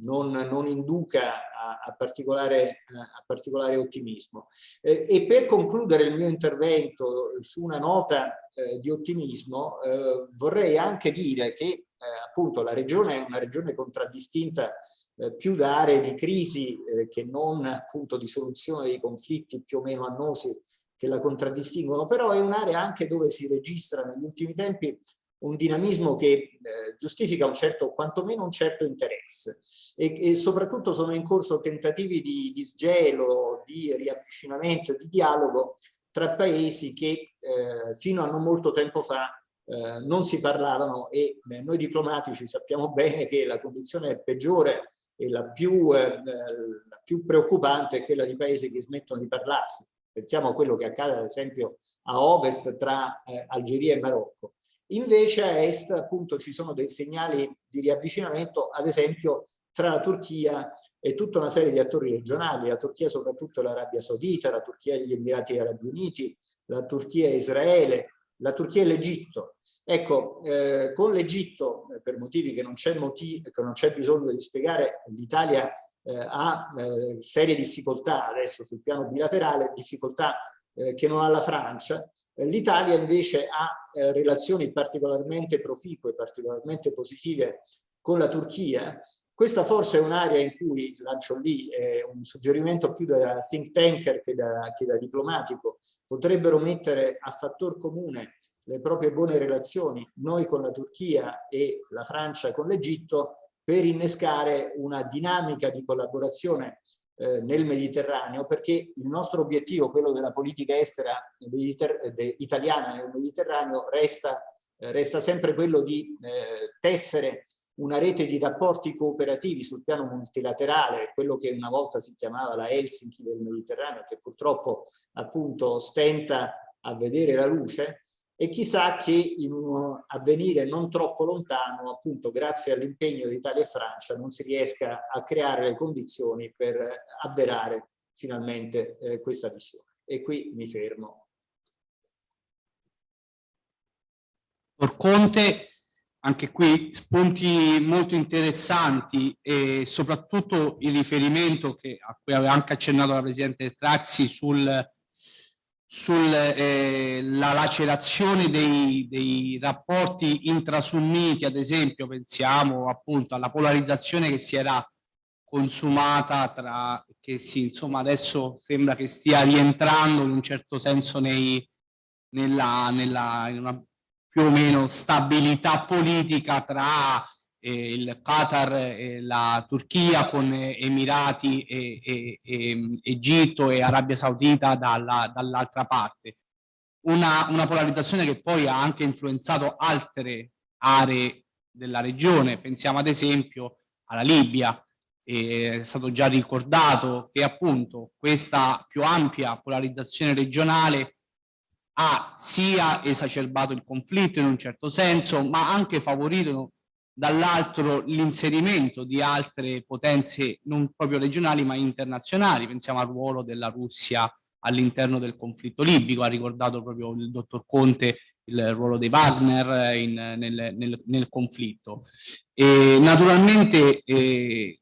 non, non, induca a, a, particolare, a particolare, ottimismo. Eh, e per concludere il mio intervento su una nota eh, di ottimismo, eh, vorrei anche dire che appunto la regione è una regione contraddistinta eh, più da aree di crisi eh, che non appunto di soluzione dei conflitti più o meno annosi che la contraddistinguono, però è un'area anche dove si registra negli ultimi tempi un dinamismo che eh, giustifica un certo, quantomeno un certo interesse e, e, soprattutto sono in corso tentativi di, di di riavvicinamento, di dialogo tra paesi che eh, fino a non molto tempo fa eh, non si parlavano e eh, noi diplomatici sappiamo bene che la condizione peggiore e la più, eh, la più preoccupante è quella di paesi che smettono di parlarsi. Pensiamo a quello che accade ad esempio a ovest tra eh, Algeria e Marocco. Invece a est appunto ci sono dei segnali di riavvicinamento, ad esempio tra la Turchia e tutta una serie di attori regionali, la Turchia soprattutto l'Arabia Saudita, la Turchia e gli Emirati Arabi Uniti, la Turchia e Israele, la Turchia e l'Egitto. Ecco, eh, con l'Egitto, eh, per motivi che non c'è bisogno di spiegare, l'Italia eh, ha eh, serie difficoltà adesso sul piano bilaterale, difficoltà eh, che non ha la Francia. Eh, L'Italia invece ha relazioni particolarmente proficue, particolarmente positive con la Turchia. Questa forse è un'area in cui, lancio lì, un suggerimento più da think tanker che da, che da diplomatico, potrebbero mettere a fattor comune le proprie buone relazioni, noi con la Turchia e la Francia con l'Egitto, per innescare una dinamica di collaborazione eh, nel Mediterraneo, perché il nostro obiettivo, quello della politica estera italiana nel Mediterraneo, resta, eh, resta sempre quello di eh, tessere una rete di rapporti cooperativi sul piano multilaterale, quello che una volta si chiamava la Helsinki del Mediterraneo, che purtroppo appunto stenta a vedere la luce, e chissà che in un avvenire non troppo lontano, appunto grazie all'impegno di Italia e Francia, non si riesca a creare le condizioni per avverare finalmente eh, questa visione. E qui mi fermo. Conte anche qui spunti molto interessanti e soprattutto il riferimento che, a cui aveva anche accennato la Presidente Traxi sulla sul, eh, lacerazione dei, dei rapporti intrasunniti, ad esempio pensiamo appunto alla polarizzazione che si era consumata tra, che si, insomma adesso sembra che stia rientrando in un certo senso nei, nella, nella, in una più o meno stabilità politica tra eh, il Qatar e la Turchia con Emirati e, e, Egitto e Arabia Saudita dall'altra dall parte. Una, una polarizzazione che poi ha anche influenzato altre aree della regione, pensiamo ad esempio alla Libia, è stato già ricordato che appunto questa più ampia polarizzazione regionale ha sia esacerbato il conflitto in un certo senso, ma anche favorito dall'altro l'inserimento di altre potenze non proprio regionali ma internazionali. Pensiamo al ruolo della Russia all'interno del conflitto libico, ha ricordato proprio il dottor Conte il ruolo dei Wagner in, nel, nel, nel, conflitto. E naturalmente eh,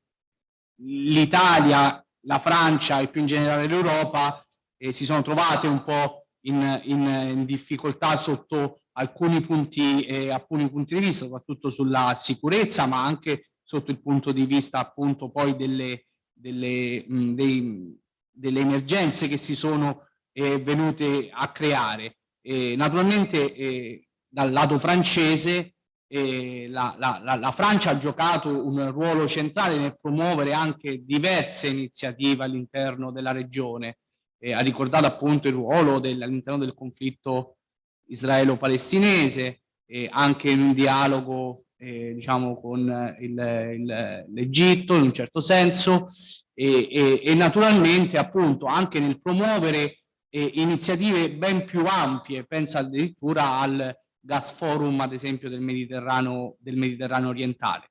l'Italia, la Francia e più in generale l'Europa eh, si sono trovate un po' in, in, in difficoltà sotto alcuni punti, eh, alcuni punti di vista, soprattutto sulla sicurezza, ma anche sotto il punto di vista appunto poi delle, delle, mh, dei, delle emergenze che si sono eh, venute a creare. Eh, naturalmente eh, dal lato francese eh, la, la, la, Francia ha giocato un ruolo centrale nel promuovere anche diverse iniziative all'interno della regione, eh, ha ricordato appunto il ruolo all'interno del conflitto israelo-palestinese, anche in un dialogo eh, diciamo con l'Egitto in un certo senso e, e, e, naturalmente appunto anche nel promuovere eh, iniziative ben più ampie, pensa addirittura al gas forum ad esempio del Mediterraneo, del Mediterraneo orientale.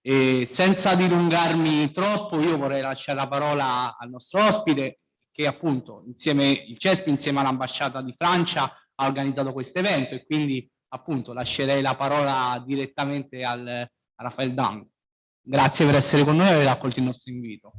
E senza dilungarmi troppo io vorrei lasciare la parola al nostro ospite che appunto insieme il CESP insieme all'ambasciata di Francia ha organizzato questo evento e quindi appunto lascerei la parola direttamente al, a Raffaele Dang. Grazie per essere con noi e aver accolto il nostro invito.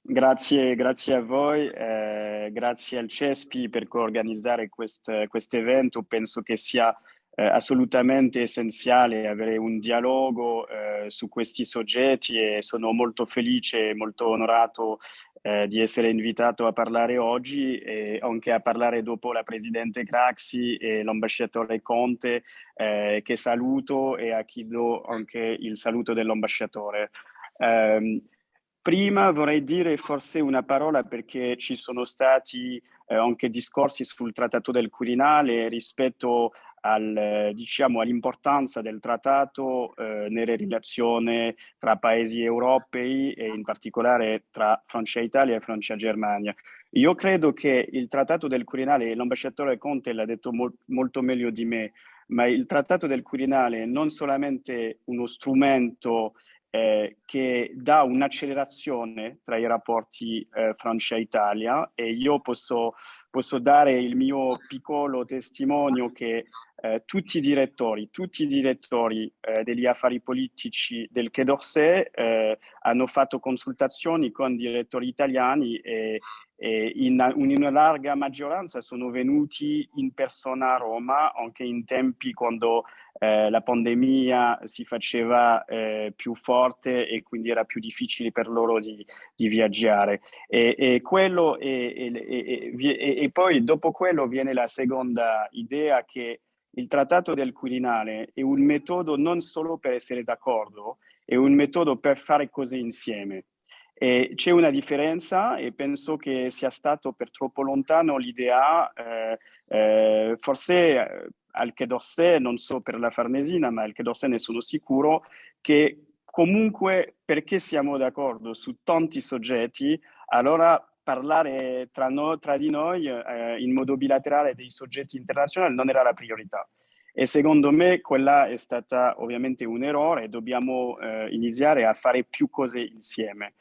Grazie, grazie a voi, eh, grazie al CESPI per organizzare questo evento. Penso che sia eh, assolutamente essenziale avere un dialogo eh, su questi soggetti e sono molto felice e molto onorato eh, di essere invitato a parlare oggi e anche a parlare dopo la Presidente Craxi e l'ambasciatore Conte eh, che saluto e a chi do anche il saluto dell'ambasciatore. Um, prima vorrei dire forse una parola perché ci sono stati eh, anche discorsi sul trattato del Quirinale rispetto al, diciamo, all'importanza del trattato eh, nelle relazioni tra paesi europei e in particolare tra Francia Italia e Francia Germania. Io credo che il trattato del Quirinale, l'ambasciatore Conte l'ha detto mol molto meglio di me, ma il trattato del Quirinale non solamente uno strumento eh, che dà un'accelerazione tra i rapporti eh, Francia-Italia e io posso, posso, dare il mio piccolo testimonio che eh, tutti i direttori, tutti i direttori eh, degli affari politici del Quai d'Orsay eh, hanno fatto consultazioni con direttori italiani e, e in, in, una larga maggioranza sono venuti in persona a Roma anche in tempi quando eh, la pandemia si faceva eh, più forte e quindi era più difficile per loro di, di viaggiare. E, e, quello e, e, poi dopo quello viene la seconda idea che il trattato del Quirinale è un metodo non solo per essere d'accordo, è un metodo per fare cose insieme. C'è una differenza e penso che sia stato per troppo lontano l'idea, eh, eh, forse al Quai d'Orsay, non so per la Farnesina, ma al d'Orsay ne sono sicuro, che comunque perché siamo d'accordo su tanti soggetti, allora parlare tra, no, tra di noi eh, in modo bilaterale dei soggetti internazionali non era la priorità. E secondo me quella è stata ovviamente un errore dobbiamo eh, iniziare a fare più cose insieme.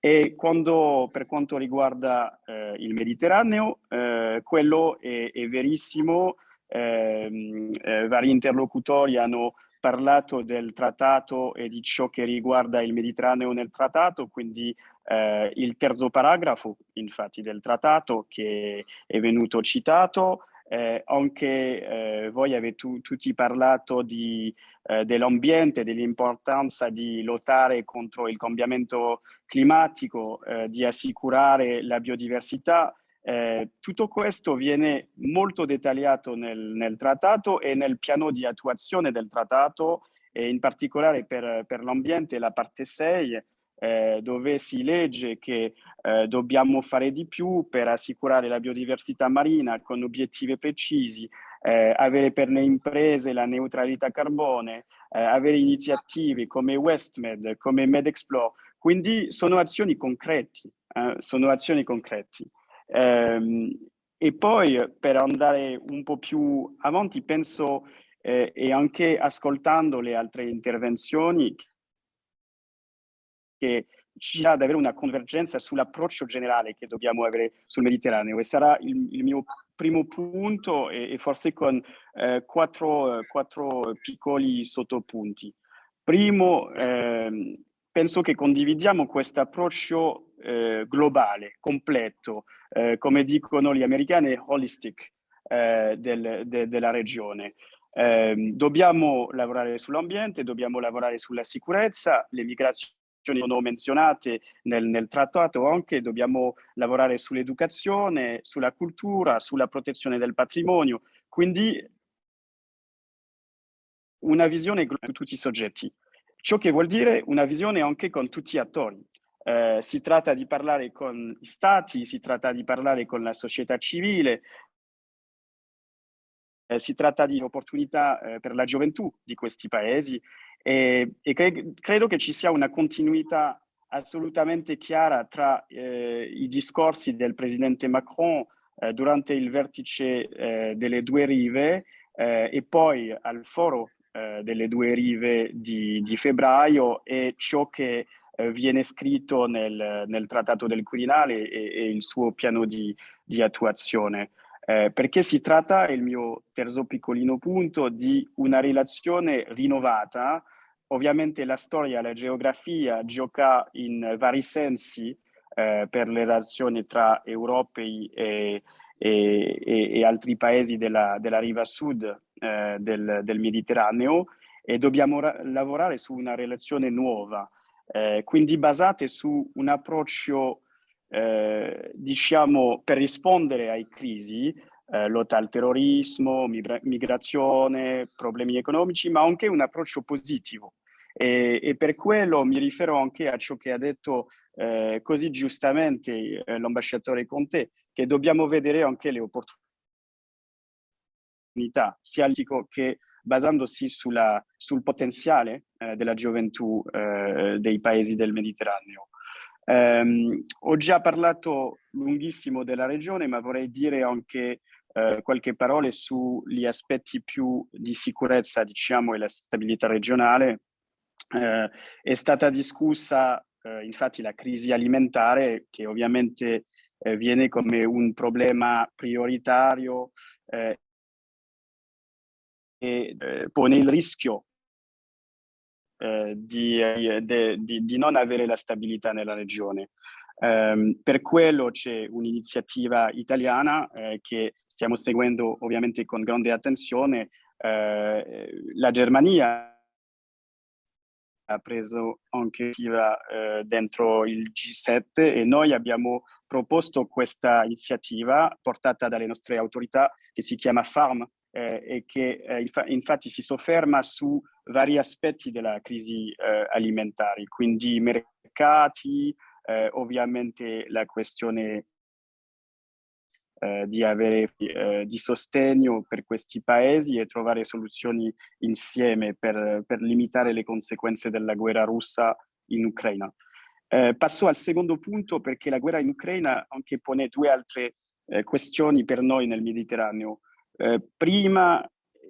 E quando, per quanto riguarda eh, il Mediterraneo, eh, quello è, è verissimo Ehm, eh, vari interlocutori hanno parlato del trattato e di ciò che riguarda il Mediterraneo nel trattato, quindi eh, il terzo paragrafo infatti del trattato che è venuto citato, eh, anche eh, voi avete tu, tutti parlato eh, dell'ambiente, dell'importanza di lottare contro il cambiamento climatico, eh, di assicurare la biodiversità, eh, tutto questo viene molto dettagliato nel, nel, trattato e nel piano di attuazione del trattato, e in particolare per, per l'ambiente, la parte 6, eh, dove si legge che eh, dobbiamo fare di più per assicurare la biodiversità marina con obiettivi precisi, eh, avere per le imprese la neutralità carbone, eh, avere iniziative come WestMed, come MedExplore, quindi sono azioni concreti, eh, sono azioni concreti. Ehm, e poi per andare un po' più avanti penso eh, e anche ascoltando le altre intervenzioni che ci sia ad avere una convergenza sull'approccio generale che dobbiamo avere sul Mediterraneo e sarà il, il mio primo punto e, e forse con eh, quattro, quattro, piccoli sottopunti. Primo, eh, penso che condividiamo questo approccio eh, globale, completo, eh, come dicono gli americani, holistic eh, del, de, della regione. Eh, dobbiamo lavorare sull'ambiente, dobbiamo lavorare sulla sicurezza, le migrazioni sono menzionate nel, nel trattato anche, dobbiamo lavorare sull'educazione, sulla cultura, sulla protezione del patrimonio, quindi una visione su tutti i soggetti. Ciò che vuol dire una visione anche con tutti gli attori, eh, si tratta di parlare con gli stati, si tratta di parlare con la società civile, eh, si tratta di opportunità eh, per la gioventù di questi paesi. E, e cre credo che ci sia una continuità assolutamente chiara tra eh, i discorsi del presidente Macron eh, durante il vertice delle due rive e poi al foro delle due rive di, di febbraio e ciò che eh, viene scritto nel, nel, Trattato del Quirinale e, e il suo piano di, di attuazione. Eh, perché si tratta, il mio terzo piccolino punto, di una relazione rinnovata. Ovviamente la storia, la geografia gioca in vari sensi eh, per le relazioni tra europei e, e, e, e altri paesi della, della riva sud eh, del, del, Mediterraneo e dobbiamo lavorare su una relazione nuova eh, quindi basate su un approccio, eh, diciamo, per rispondere ai crisi, eh, lotta al terrorismo, migra migrazione, problemi economici, ma anche un approccio positivo. E, e, per quello mi riferisco anche a ciò che ha detto eh, così giustamente eh, l'ambasciatore Conte, che dobbiamo vedere anche le opportunità unità, sia che basandosi sulla, sul potenziale eh, della gioventù eh, dei paesi del Mediterraneo. Um, ho già parlato lunghissimo della regione, ma vorrei dire anche uh, qualche parola sugli aspetti più di sicurezza, diciamo, e la stabilità regionale. Uh, è stata discussa uh, infatti la crisi alimentare, che ovviamente viene come un problema prioritario e pone il rischio eh, di, eh, de, di, di, non avere la stabilità nella regione. Um, per quello c'è un'iniziativa italiana eh, che stiamo seguendo ovviamente con grande attenzione. Eh, la Germania ha preso anche eh, dentro il G7 e noi abbiamo proposto questa iniziativa portata dalle nostre autorità che si chiama FARM, eh, e che eh, infatti si sofferma su vari aspetti della crisi eh, alimentare, quindi mercati, eh, ovviamente la questione eh, di avere eh, di sostegno per questi paesi e trovare soluzioni insieme per, per limitare le conseguenze della guerra russa in Ucraina. passo al secondo punto perché la guerra in Ucraina anche pone due altre questioni per noi nel Mediterraneo. Eh, prima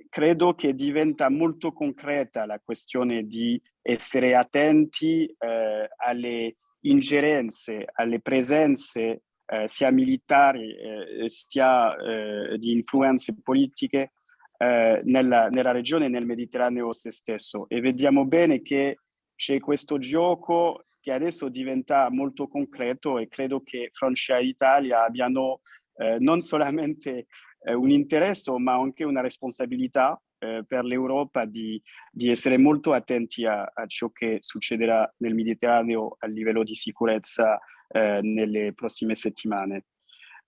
credo che diventa molto concreta la questione di essere attenti eh, alle ingerenze, alle presenze eh, sia militari eh, sia eh, di influenze politiche eh, nella, nella, regione e nel Mediterraneo stesso. E vediamo bene che c'è questo gioco che adesso diventa molto concreto e credo che Francia e Italia abbiano non solamente eh, un interesse ma anche una responsabilità eh, per l'Europa di, di, essere molto attenti a, a, ciò che succederà nel Mediterraneo a livello di sicurezza eh, nelle prossime settimane.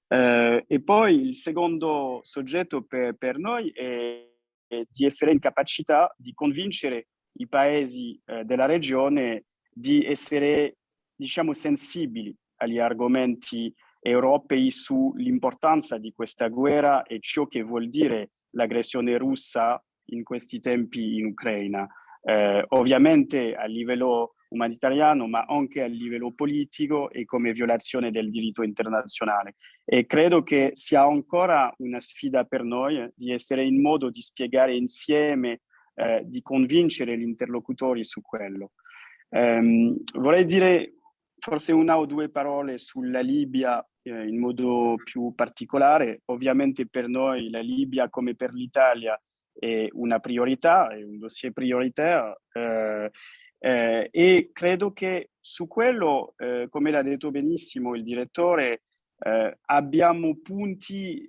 Eh, e poi il secondo soggetto per, per noi è, è, di essere in capacità di convincere i paesi eh, della regione di essere, diciamo, sensibili agli argomenti europei sull'importanza di questa guerra e ciò che vuol dire l'aggressione russa in questi tempi in Ucraina. Eh, ovviamente a livello umanitariano, ma anche a livello politico e come violazione del diritto internazionale. E credo che sia ancora una sfida per noi di essere in modo di spiegare insieme, eh, di convincere gli interlocutori su quello. Um, vorrei dire forse una o due parole sulla Libia eh, in modo più particolare. Ovviamente per noi la Libia, come per l'Italia, è una priorità, è un dossier prioritario eh, eh, e credo che su quello, eh, come l'ha detto benissimo il direttore, eh, abbiamo punti,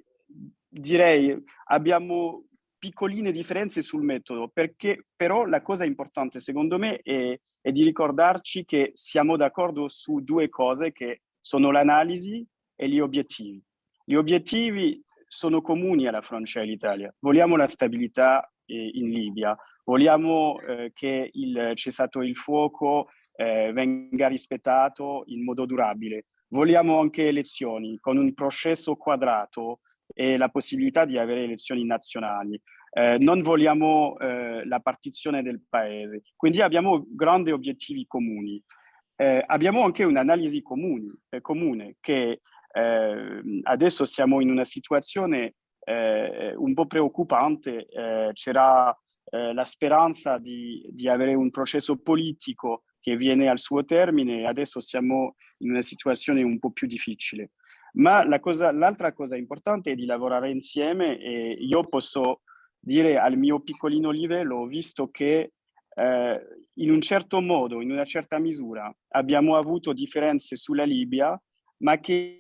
direi, abbiamo piccoline differenze sul metodo, perché però la cosa importante secondo me è, è di ricordarci che siamo d'accordo su due cose che sono l'analisi e gli obiettivi. Gli obiettivi sono comuni alla Francia e all'Italia. Vogliamo la stabilità eh, in Libia, vogliamo eh, che il cessato il fuoco eh, venga rispettato in modo durabile. Vogliamo anche elezioni con un processo quadrato e la possibilità di avere elezioni nazionali. Eh, non vogliamo eh, la partizione del paese. Quindi abbiamo grandi obiettivi comuni. Eh, abbiamo anche un'analisi eh, comune che eh, adesso siamo in una situazione eh, un po' preoccupante, c'era la speranza di, di avere un processo politico che viene al suo termine, adesso siamo in una situazione un po' più difficile. Ma l'altra cosa, cosa, importante è di lavorare insieme e io posso dire al mio piccolino livello, visto che eh, in un certo modo, in una certa misura, abbiamo avuto differenze sulla Libia, ma che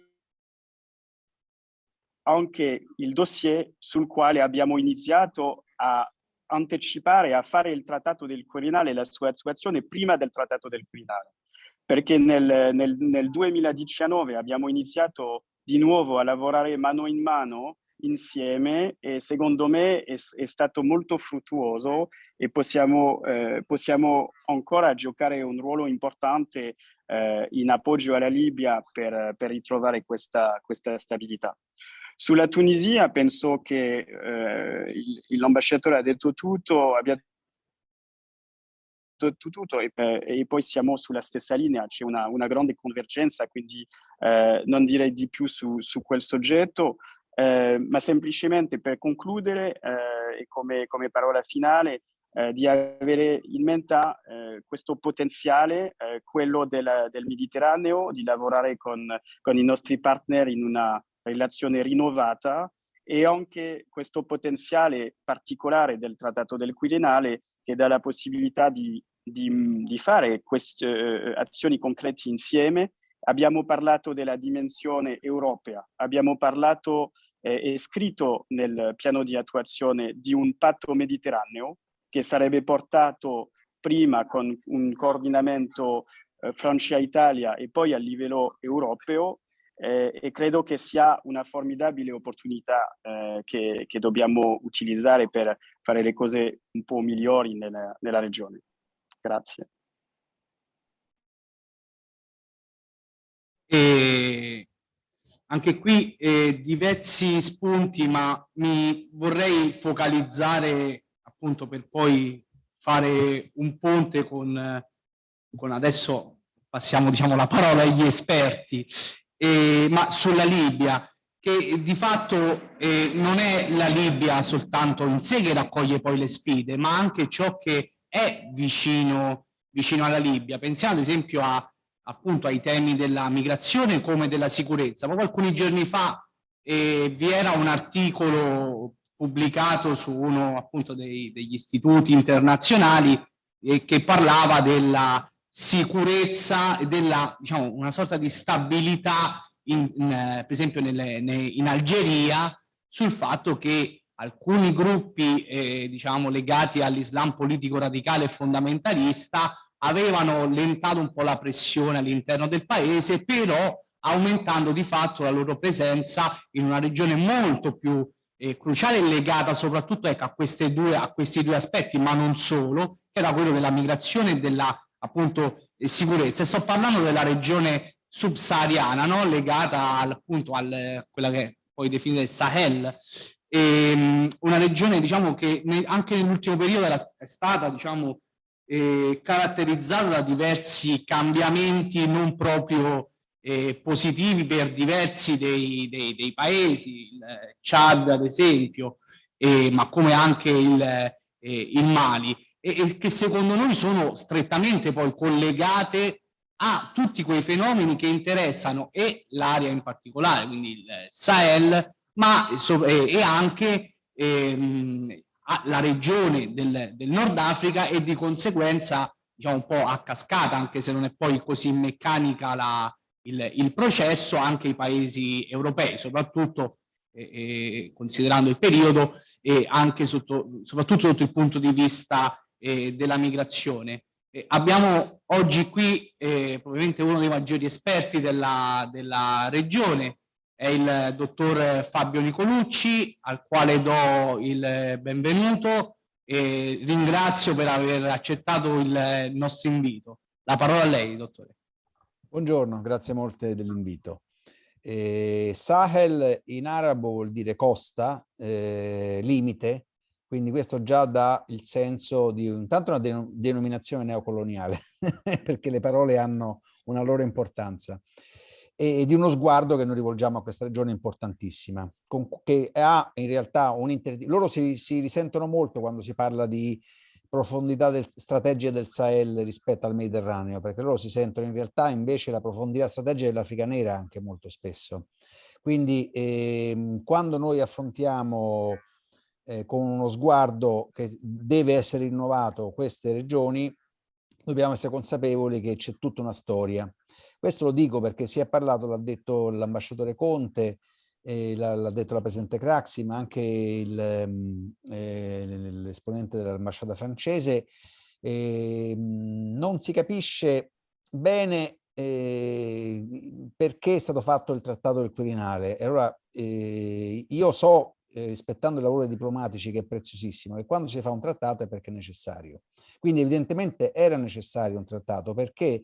anche il dossier sul quale abbiamo iniziato a anticipare, a fare il trattato del Quirinale e la sua attuazione prima del trattato del Quirinale. Perché nel, nel, nel 2019 abbiamo iniziato di nuovo a lavorare mano in mano insieme e secondo me è, è stato molto fruttuoso e possiamo, eh, possiamo, ancora giocare un ruolo importante eh, in appoggio alla Libia per, per ritrovare questa, questa stabilità. Sulla Tunisia penso che eh, l'ambasciatore ha detto tutto, abbia detto tutto e, e, poi siamo sulla stessa linea, c'è una, una, grande convergenza, quindi eh, non direi di più su, su quel soggetto, eh, ma semplicemente per concludere eh, e come, come parola finale, eh, di avere in mente eh, questo potenziale, eh, quello del, del, Mediterraneo, di lavorare con, con, i nostri partner in una relazione rinnovata e anche questo potenziale particolare del Trattato del Quirinale che dà la possibilità di, di, di fare queste azioni concrete insieme. Abbiamo parlato della dimensione europea, abbiamo parlato eh, e scritto nel piano di attuazione di un patto mediterraneo che sarebbe portato prima con un coordinamento eh, Francia-Italia e poi a livello europeo eh, e credo che sia una formidabile opportunità eh, che, che, dobbiamo utilizzare per fare le cose un po' migliori nella, nella regione. Grazie. E anche qui eh, diversi spunti, ma mi vorrei focalizzare appunto per poi fare un ponte con, con adesso passiamo diciamo la parola agli esperti, eh, ma sulla Libia, che di fatto eh, non è la Libia soltanto in sé che raccoglie poi le sfide, ma anche ciò che è vicino, vicino alla Libia. Pensiamo ad esempio a, appunto ai temi della migrazione come della sicurezza. Proprio alcuni giorni fa eh, vi era un articolo pubblicato su uno appunto dei, degli istituti internazionali eh, che parlava della sicurezza e della, diciamo, una sorta di stabilità, in, in, eh, per esempio nelle, ne, in Algeria, sul fatto che alcuni gruppi, eh, diciamo, legati all'Islam politico radicale e fondamentalista avevano lentato un po' la pressione all'interno del paese, però aumentando di fatto la loro presenza in una regione molto più eh, cruciale legata soprattutto ecco, a, due, a, questi due aspetti, ma non solo, che era quello della migrazione e della appunto eh, sicurezza. E sto parlando della regione subsahariana, no? legata al, appunto a quella che poi definita il Sahel, e, ehm, una regione diciamo che ne, anche nell'ultimo periodo era, è stata diciamo eh, caratterizzata da diversi cambiamenti non proprio eh, positivi per diversi dei, dei, dei, paesi, il Chad ad esempio, ma come anche il, eh, il Mali, e, e, che secondo noi sono strettamente poi collegate a tutti quei fenomeni che interessano e l'area in particolare, quindi il Sahel, ma e, e anche ehm, la regione del, del Nord Africa e di conseguenza diciamo un po' a cascata, anche se non è poi così meccanica la, il, il processo anche i paesi europei, soprattutto eh, eh, considerando il periodo e anche sotto, soprattutto sotto il punto di vista eh, della migrazione. abbiamo oggi qui eh, probabilmente uno dei maggiori esperti della, della regione, è il dottor Fabio Nicolucci, al quale do il benvenuto e ringrazio per aver accettato il nostro invito. La parola a lei, dottore. Buongiorno, grazie molte dell'invito. Eh, Sahel in arabo vuol dire costa, eh, limite, quindi questo già dà il senso di intanto una denom denominazione neocoloniale, perché le parole hanno una loro importanza, e di uno sguardo che noi rivolgiamo a questa regione importantissima, con, che ha in realtà un loro si, si risentono molto quando si parla di profondità del, strategia del Sahel rispetto al Mediterraneo, perché loro si sentono in realtà invece la profondità strategica dell'Africa nera anche molto spesso. Quindi ehm, quando noi affrontiamo eh, con uno sguardo che deve essere rinnovato queste regioni, dobbiamo essere consapevoli che c'è tutta una storia. Questo lo dico perché si è parlato, l'ha detto l'ambasciatore Conte, eh, l'ha detto la Presidente Craxi, ma anche mm, eh, l'esponente dell'ambasciata francese, eh, non si capisce bene eh, perché è stato fatto il trattato del Quirinale. E allora eh, io so, eh, rispettando i lavori diplomatici, che è preziosissimo, che quando si fa un trattato è perché è necessario. Quindi evidentemente era necessario un trattato perché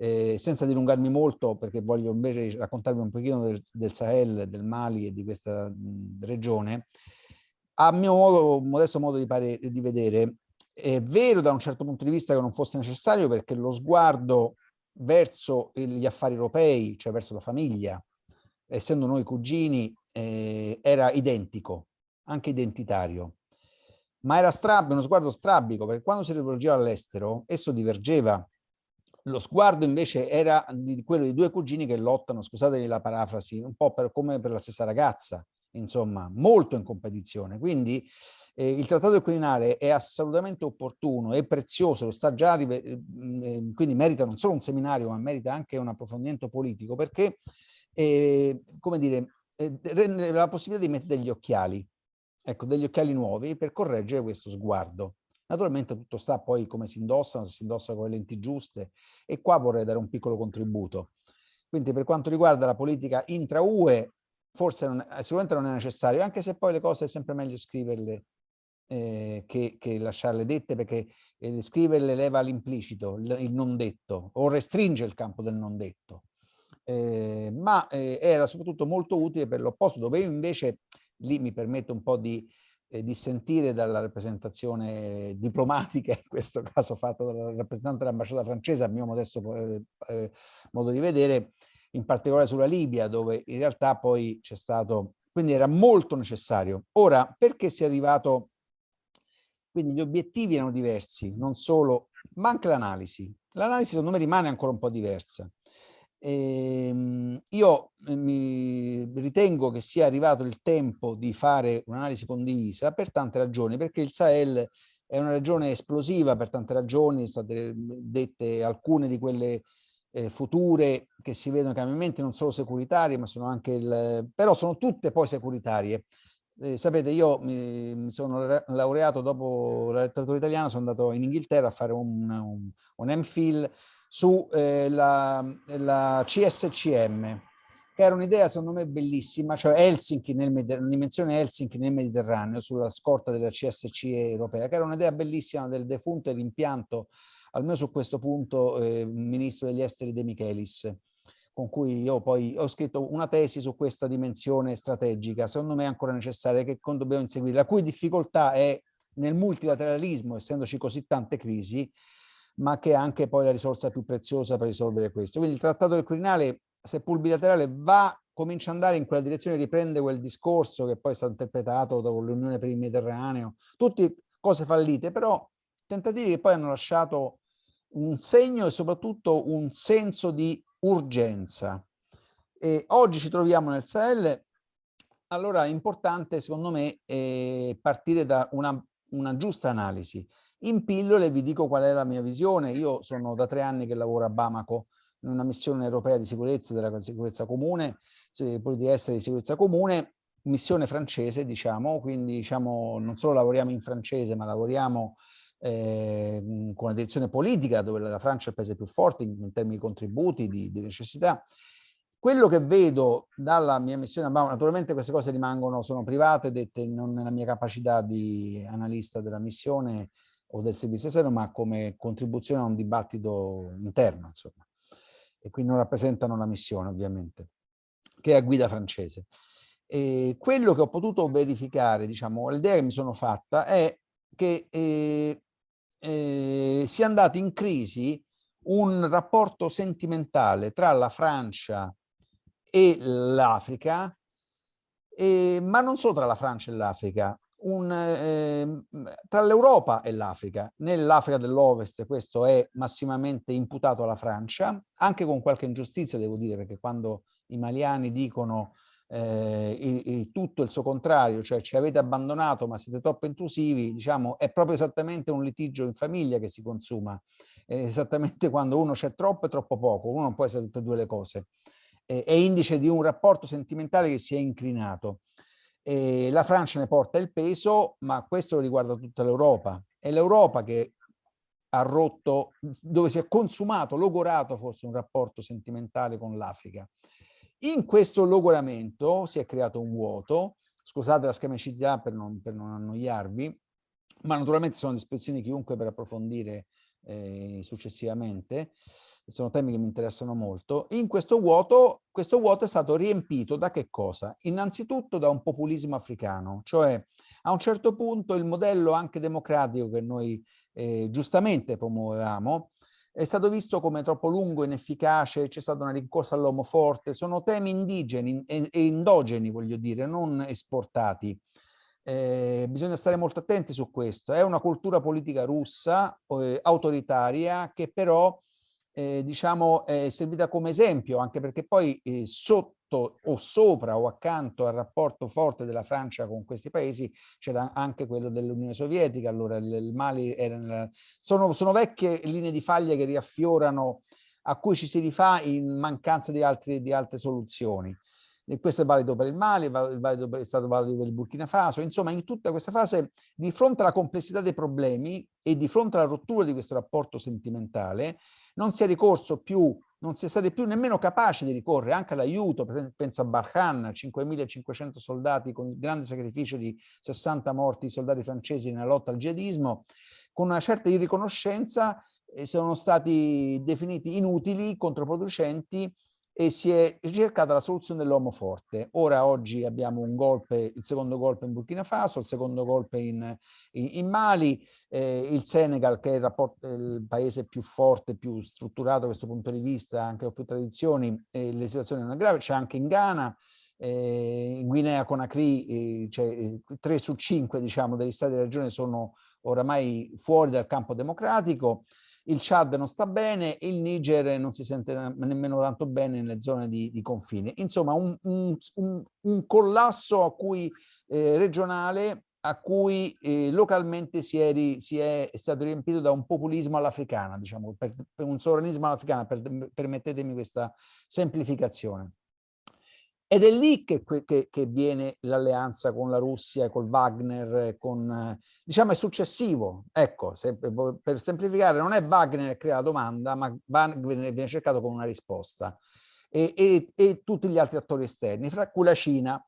Eh, senza dilungarmi molto, perché voglio invece raccontarvi un pochino del, del Sahel, del Mali e di questa mh, regione, a mio modo, modesto modo di, pare, di vedere, è vero da un certo punto di vista che non fosse necessario perché lo sguardo verso gli affari europei, cioè verso la famiglia, essendo noi cugini, eh, era identico, anche identitario. Ma era strabico, uno sguardo strabico, perché quando si rivolgeva all'estero, esso divergeva. Lo sguardo invece era di quello di due cugini che lottano, scusatemi la parafrasi, un po' per, come per la stessa ragazza, insomma, molto in competizione. Quindi eh, il trattato del Quirinale è assolutamente opportuno, è prezioso, lo sta già, eh, quindi merita non solo un seminario, ma merita anche un approfondimento politico, perché, eh, come dire, eh, rende la possibilità di mettere degli occhiali, ecco, degli occhiali nuovi per correggere questo sguardo. Naturalmente tutto sta poi come si indossano, se si indossa con le lenti giuste, e qua vorrei dare un piccolo contributo. Quindi per quanto riguarda la politica intra-UE, forse non, sicuramente non è necessario, anche se poi le cose è sempre meglio scriverle eh, che, che, lasciarle dette, perché eh, scriverle leva l'implicito, il, non detto, o restringe il campo del non detto. Eh, ma eh, era soprattutto molto utile per l'opposto, dove io invece, lì mi permetto un po' di eh, dissentire dalla rappresentazione diplomatica, in questo caso fatta dal rappresentante dell'ambasciata francese, a mio modesto eh, eh, modo di vedere, in particolare sulla Libia, dove in realtà poi c'è stato, quindi era molto necessario. Ora, perché si è arrivato, quindi gli obiettivi erano diversi, non solo, ma anche l'analisi. L'analisi secondo me rimane ancora un po' diversa. Ehm, io eh, mi ritengo che sia arrivato il tempo di fare un'analisi condivisa per tante ragioni, perché il Sahel è una regione esplosiva per tante ragioni, state dette alcune di quelle eh, future che si vedono cambiamenti non solo securitari, ma sono anche il, però sono tutte poi securitarie. Eh, sapete, io mi, mi, sono laureato dopo la letteratura italiana, sono andato in Inghilterra a fare un, un, un MPhil sulla eh, CSCM, che era un'idea secondo me bellissima, cioè Helsinki nel dimensione Helsinki nel Mediterraneo, sulla scorta della CSCE europea, che era un'idea bellissima del defunto e l'impianto almeno su questo punto, eh, ministro degli esteri De Michelis, con cui io poi ho scritto una tesi su questa dimensione strategica, secondo me è ancora necessaria, che dobbiamo inseguire, la cui difficoltà è nel multilateralismo, essendoci così tante crisi, ma che è anche poi la risorsa più preziosa per risolvere questo. Quindi il trattato del Quirinale, seppur bilaterale, va, comincia ad andare in quella direzione, riprende quel discorso che poi è stato interpretato dopo l'Unione per il Mediterraneo, tutte cose fallite, però tentativi che poi hanno lasciato un segno e soprattutto un senso di urgenza. E oggi ci troviamo nel Sahel, allora è importante secondo me eh, partire da una, una giusta analisi. In pillole vi dico qual è la mia visione, io sono da tre anni che lavoro a Bamako, in una missione europea di sicurezza, della sicurezza comune, politica estera di sicurezza comune, missione francese diciamo, quindi diciamo non solo lavoriamo in francese ma lavoriamo eh, con una direzione politica dove la Francia è il paese più forte in, in termini di contributi, di, di, necessità. Quello che vedo dalla mia missione a Bama, naturalmente queste cose rimangono, sono private, dette non nella mia capacità di analista della missione o del servizio esterno, ma come contribuzione a un dibattito interno, insomma. E quindi non rappresentano la missione, ovviamente, che è a guida francese. E quello che ho potuto verificare, diciamo, l'idea che mi sono fatta è che eh, eh, sia andato in crisi un rapporto sentimentale tra la Francia e l'Africa, ma non solo tra la Francia e l'Africa, eh, tra l'Europa e l'Africa. Nell'Africa dell'Ovest questo è massimamente imputato alla Francia, anche con qualche ingiustizia devo dire, perché quando i maliani dicono eh, il, il, tutto il suo contrario, cioè ci avete abbandonato ma siete troppo intrusivi, diciamo, è proprio esattamente un litigio in famiglia che si consuma, è esattamente quando uno c'è troppo e troppo poco, uno non può essere tutte e due le cose, è, è indice di un rapporto sentimentale che si è inclinato. E la Francia ne porta il peso, ma questo riguarda tutta l'Europa. È l'Europa che ha rotto, dove si è consumato, logorato forse un rapporto sentimentale con l'Africa. In questo logoramento si è creato un vuoto, scusate la schemicità per non, per non annoiarvi, ma naturalmente sono a disposizione di chiunque per approfondire eh, successivamente, sono temi che mi interessano molto, in questo vuoto, questo vuoto è stato riempito da che cosa? Innanzitutto da un populismo africano, cioè a un certo punto il modello anche democratico che noi eh, giustamente promuovevamo è stato visto come troppo lungo, inefficace, c'è stata una rincorsa all'uomo forte, sono temi indigeni e, endogeni, voglio dire, non esportati. Eh, bisogna stare molto attenti su questo. È una cultura politica russa, eh, autoritaria, che però eh, diciamo, è servita come esempio, anche perché poi eh, sotto o sopra o accanto al rapporto forte della Francia con questi paesi c'era anche quello dell'Unione Sovietica, allora il, Mali era sono, sono vecchie linee di faglia che riaffiorano a cui ci si rifà in mancanza di, altri, di altre soluzioni. E questo è valido per il Mali, è, valido per, è stato valido per il Burkina Faso, insomma in tutta questa fase di fronte alla complessità dei problemi e di fronte alla rottura di questo rapporto sentimentale non si è ricorso più, non si è stati più nemmeno capaci di ricorrere anche all'aiuto, per esempio penso a Barkhan, 5.500 soldati con il grande sacrificio di 60 morti soldati francesi nella lotta al jihadismo, con una certa irriconoscenza eh, sono stati definiti inutili, controproducenti e si è ricercata la soluzione dell'uomo forte. Ora oggi abbiamo un golpe, il secondo golpe in Burkina Faso, il secondo golpe in, in, in Mali, eh, il Senegal che è il, rapporto, il, paese più forte, più strutturato da questo punto di vista, anche con più tradizioni, e le situazioni non grave, c'è anche in Ghana, eh, in Guinea Conakry, eh, cioè, 3 su 5 diciamo, degli stati di regione sono oramai fuori dal campo democratico, il Chad non sta bene, il Niger non si sente nemmeno tanto bene nelle zone di, di confine. Insomma, un, un, un, un collasso a cui, eh, regionale a cui eh, localmente si è, ri, si è, stato riempito da un populismo all'africana, diciamo, per, per un sovranismo all'africana, per, permettetemi questa semplificazione. Ed è lì che, che, che viene l'alleanza con la Russia, col Wagner, con, diciamo è successivo. Ecco, se, per semplificare, non è Wagner che crea la domanda, ma Wagner viene cercato con una risposta. E, e, e tutti gli altri attori esterni, fra cui la Cina,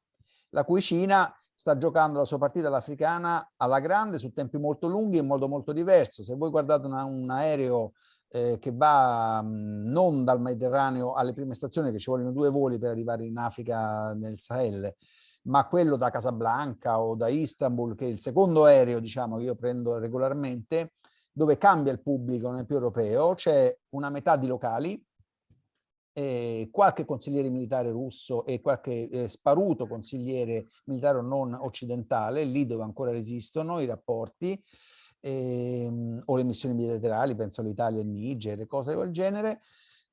la cui Cina sta giocando la sua partita all'africana alla grande su tempi molto lunghi in modo molto diverso. Se voi guardate una, un aereo eh, che va mh, non dal Mediterraneo alle prime stazioni, che ci vogliono due voli per arrivare in Africa nel Sahel, ma quello da Casablanca o da Istanbul, che è il secondo aereo diciamo, che io prendo regolarmente, dove cambia il pubblico, non è più europeo, c'è una metà di locali, eh, qualche consigliere militare russo e qualche eh, sparuto consigliere militare non occidentale, lì dove ancora resistono i rapporti, ehm, o le missioni bilaterali, penso all'Italia e Niger, cose del genere,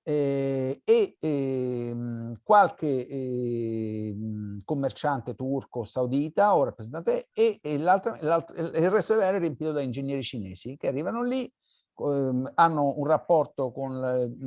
eh, e ehm, qualche eh, commerciante turco saudita o rappresentante e, e il resto dell'area è riempito da ingegneri cinesi che arrivano lì ehm, hanno un rapporto con,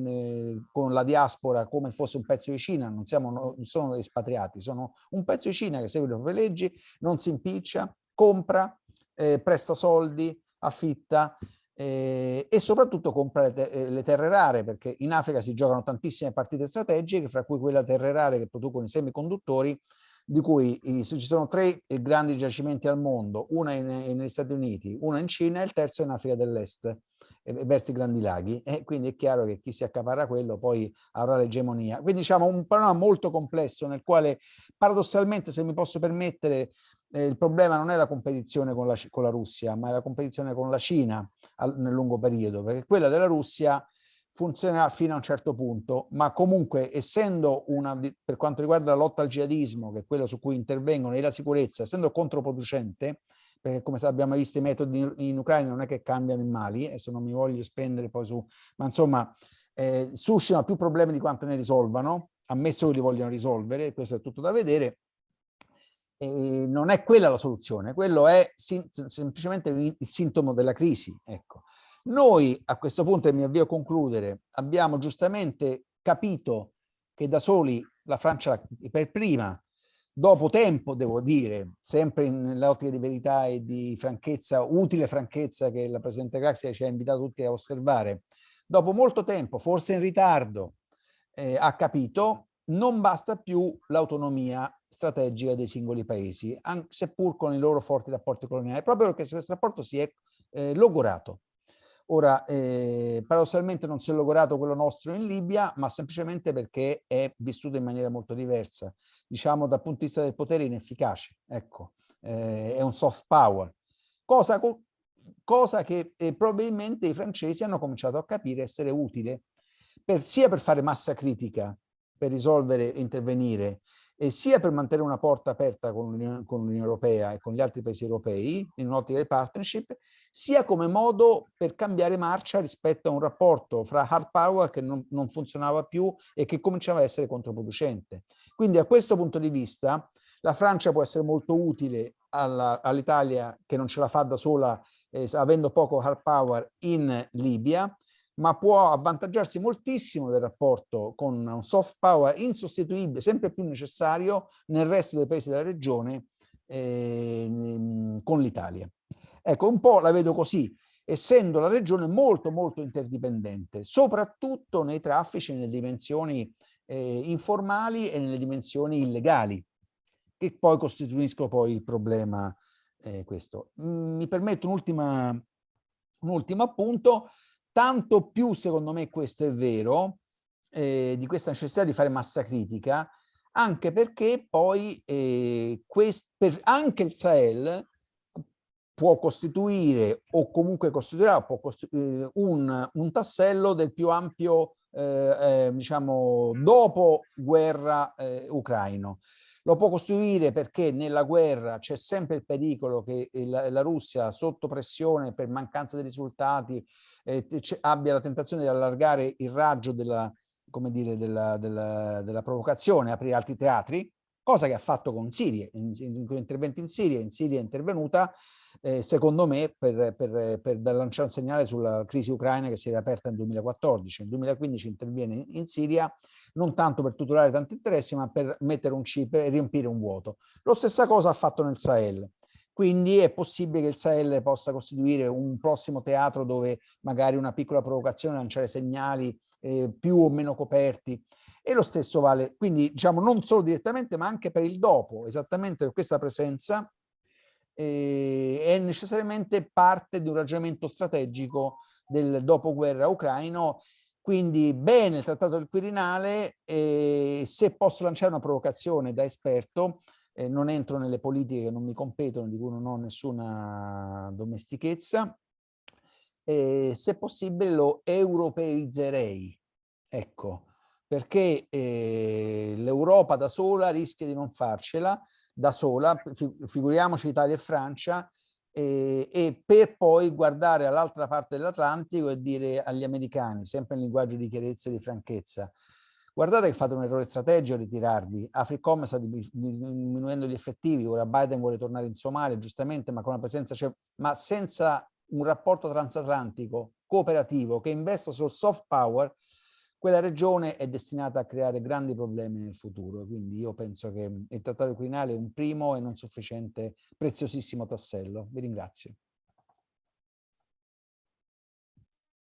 eh, con, la diaspora come fosse un pezzo di Cina, non, siamo, non sono espatriati, sono un pezzo di Cina che segue le proprie leggi, non si impiccia, compra, eh, presta soldi, affitta eh, e soprattutto compra le, te eh, le, terre rare perché in Africa si giocano tantissime partite strategiche fra cui quella terre rare che producono i semiconduttori di cui i, ci sono tre grandi giacimenti al mondo, una in, in, negli Stati Uniti, una in Cina e il terzo in Africa dell'Est, verso i grandi laghi. E quindi è chiaro che chi si accaparra quello poi avrà l'egemonia. Quindi diciamo un panorama molto complesso nel quale paradossalmente, se mi posso permettere, eh, il problema non è la competizione con la, con la, Russia, ma è la competizione con la Cina al, nel lungo periodo, perché quella della Russia funzionerà fino a un certo punto, ma comunque essendo una, per quanto riguarda la lotta al jihadismo, che è quello su cui intervengono, e la sicurezza, essendo controproducente, perché come abbiamo visto i metodi in, in Ucraina non è che cambiano in Mali, adesso non mi voglio spendere poi su, ma insomma eh, suscitano più problemi di quanto ne risolvano, ammesso che li vogliono risolvere, questo è tutto da vedere, eh, non è quella la soluzione, quello è semplicemente il, sintomo della crisi. Ecco. Noi a questo punto, e mi avvio a concludere, abbiamo giustamente capito che da soli la Francia per prima, dopo tempo devo dire, sempre nell'ottica di verità e di franchezza, utile franchezza che la Presidente Craxi ci ha invitato tutti a osservare, dopo molto tempo, forse in ritardo, eh, ha capito non basta più l'autonomia strategica dei singoli paesi, seppur con i loro forti rapporti coloniali, proprio perché questo rapporto si è eh, logorato. Ora, eh, paradossalmente non si è logorato quello nostro in Libia, ma semplicemente perché è vissuto in maniera molto diversa, diciamo dal punto di vista del potere inefficace, ecco, eh, è un soft power, cosa, cosa che eh, probabilmente i francesi hanno cominciato a capire essere utile, per, sia per fare massa critica, per risolvere e intervenire, e sia per mantenere una porta aperta con l'Unione Europea e con gli altri paesi europei in un'ottica di partnership, sia come modo per cambiare marcia rispetto a un rapporto fra hard power che non, non funzionava più e che cominciava a essere controproducente. Quindi a questo punto di vista la Francia può essere molto utile all'Italia che non ce la fa da sola eh, avendo poco hard power in Libia, ma può avvantaggiarsi moltissimo del rapporto con un soft power insostituibile, sempre più necessario nel resto dei paesi della regione eh, con l'Italia. Ecco, un po' la vedo così, essendo la regione molto molto interdipendente, soprattutto nei traffici nelle dimensioni eh, informali e nelle dimensioni illegali, che poi costituiscono poi il problema eh, questo. Mi permetto un un ultimo appunto, tanto più secondo me questo è vero, eh, di questa necessità di fare massa critica, anche perché poi eh, per, anche il Sahel può costituire o comunque costituirà può costituire eh, un, un, tassello del più ampio, eh, eh, diciamo, dopo guerra eh, ucraino. Lo può costruire perché nella guerra c'è sempre il pericolo che la, la, Russia, sotto pressione per mancanza di risultati, eh, abbia la tentazione di allargare il raggio della, come dire, della, della, della provocazione, aprire altri teatri, cosa che ha fatto con Siria, in, in, in interventi in Siria, in Siria è intervenuta eh, secondo me per, per, per, lanciare un segnale sulla crisi ucraina che si è aperta nel 2014. Nel 2015 interviene in, in Siria non tanto per tutelare tanti interessi ma per mettere un chip e riempire un vuoto. Lo stessa cosa ha fatto nel Sahel. Quindi è possibile che il Sahel possa costituire un prossimo teatro dove magari una piccola provocazione, lanciare segnali eh, più o meno coperti. E lo stesso vale, quindi diciamo non solo direttamente ma anche per il dopo, esattamente per questa presenza eh, è necessariamente parte di un ragionamento strategico del dopoguerra ucraino quindi bene il trattato del Quirinale, eh, se posso lanciare una provocazione da esperto, eh, non entro nelle politiche che non mi competono, di cui non ho nessuna domestichezza, eh, se possibile lo europeizzerei, ecco, perché eh, l'Europa da sola rischia di non farcela, da sola, figuriamoci Italia e Francia, e, e per poi guardare all'altra parte dell'Atlantico e dire agli americani, sempre in linguaggio di chiarezza e di franchezza, guardate che fate un errore strategico a ritirarvi, Africom sta diminuendo gli effettivi, ora Biden vuole tornare in Somalia, giustamente, ma con una presenza, cioè, ma senza un rapporto transatlantico cooperativo che investa sul soft power, quella regione è destinata a creare grandi problemi nel futuro. Quindi io penso che il Trattato Quirinale è un primo e non sufficiente, preziosissimo tassello. Vi ringrazio.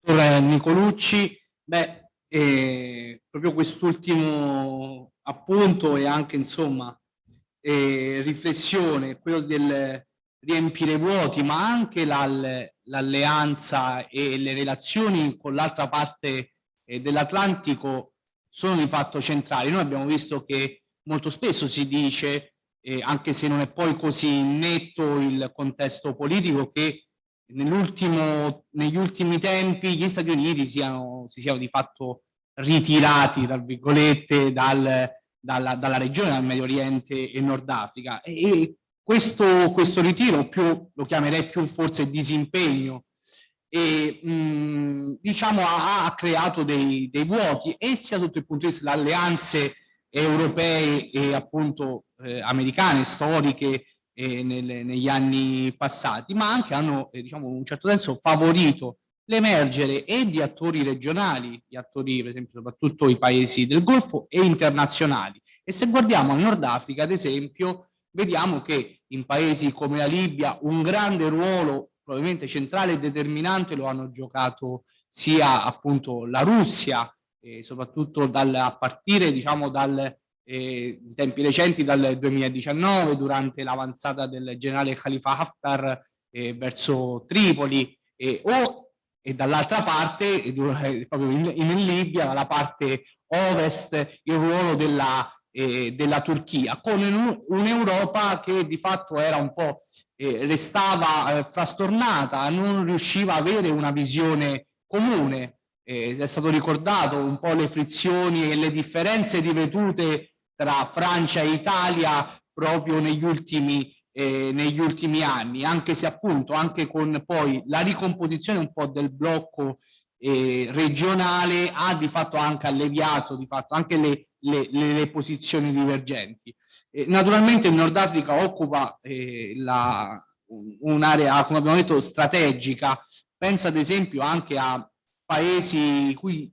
Nicolucci, beh, eh, proprio quest'ultimo appunto e anche insomma eh, riflessione, quello del riempire vuoti, ma anche l'alleanza e le relazioni con l'altra parte eh, dell'Atlantico sono di fatto centrali. Noi abbiamo visto che molto spesso si dice, eh, anche se non è poi così netto il contesto politico, che negli ultimi tempi gli Stati Uniti siano, si siano di fatto ritirati, tra virgolette, dal, dalla, dalla, regione, dal Medio Oriente e Nord Africa. E, e questo, questo ritiro, più, lo chiamerei più forse disimpegno e mh, diciamo ha, ha creato dei, dei, vuoti e sia sotto il punto di vista delle alleanze europee e appunto eh, americane, storiche eh, nel, negli anni passati, ma anche hanno eh, diciamo in un certo senso favorito l'emergere e di attori regionali, di attori per esempio soprattutto i paesi del Golfo e internazionali. E se guardiamo al Nord Africa ad esempio vediamo che in paesi come la Libia un grande ruolo probabilmente centrale e determinante lo hanno giocato sia appunto la Russia, eh, soprattutto dal, a partire diciamo dal, eh, in tempi recenti dal 2019 durante l'avanzata del generale Khalifa Haftar eh, verso Tripoli o e dall'altra parte, proprio in, in, Libia, dalla parte ovest, il ruolo della, eh, della Turchia, con un'Europa che di fatto era un po' eh, restava eh, frastornata, non riusciva a avere una visione comune. è stato ricordato un po' le frizioni e le differenze ripetute tra Francia e Italia proprio negli ultimi, eh, negli ultimi anni, anche se appunto anche con poi la ricomposizione un po' del blocco eh, regionale ha di fatto anche alleviato di fatto anche le, le, le, posizioni divergenti. Eh, naturalmente il Nord Africa occupa eh, un'area, come abbiamo detto, strategica. Pensa ad esempio anche a paesi cui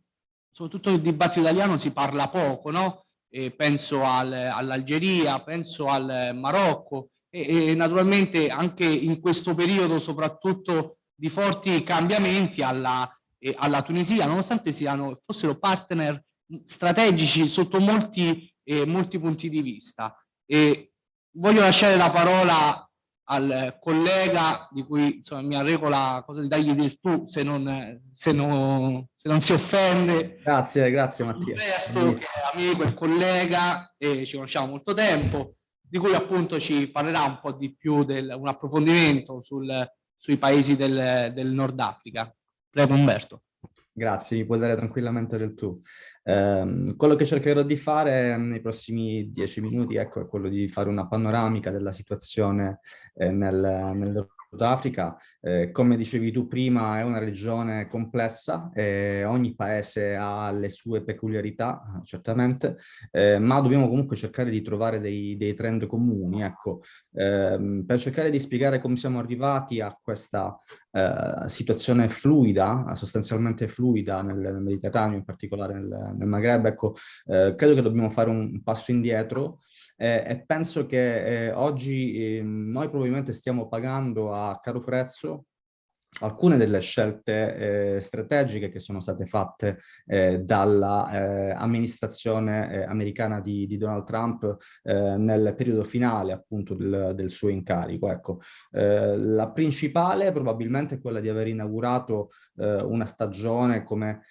soprattutto nel dibattito italiano si parla poco, no? eh, penso al, all'Algeria, penso al Marocco e, e, naturalmente anche in questo periodo soprattutto di forti cambiamenti alla, eh, alla Tunisia, nonostante siano, fossero partner strategici sotto molti, eh, molti punti di vista. E voglio lasciare la parola al collega di cui insomma, mi arreco la cosa di dargli del tu se non, se non, se non si offende. Grazie, grazie Mattia. Roberto, che è amico e collega e ci conosciamo molto tempo, di cui appunto ci parlerà un po' di più, del, un approfondimento sul, sui paesi del, del Nord Africa. Prego Umberto. Grazie, mi puoi dare tranquillamente del tu. Eh, quello che cercherò di fare nei prossimi dieci minuti ecco, è quello di fare una panoramica della situazione eh, nel, nel Sudafrica, eh, come dicevi tu prima, è una regione complessa, eh, ogni paese ha le sue peculiarità, certamente, eh, ma dobbiamo comunque cercare di trovare dei, dei trend comuni, ecco, ehm, per cercare di spiegare come siamo arrivati a questa eh, situazione fluida, sostanzialmente fluida nel, nel, Mediterraneo, in particolare nel, nel Maghreb, ecco, eh, credo che dobbiamo fare un, un passo indietro eh, e penso che eh, oggi eh, noi probabilmente stiamo pagando a caro prezzo alcune delle scelte eh, strategiche che sono state fatte eh, dall'amministrazione eh, eh, americana di, di, Donald Trump eh, nel periodo finale appunto del, del suo incarico. Ecco, eh, la principale probabilmente è quella di aver inaugurato una stagione come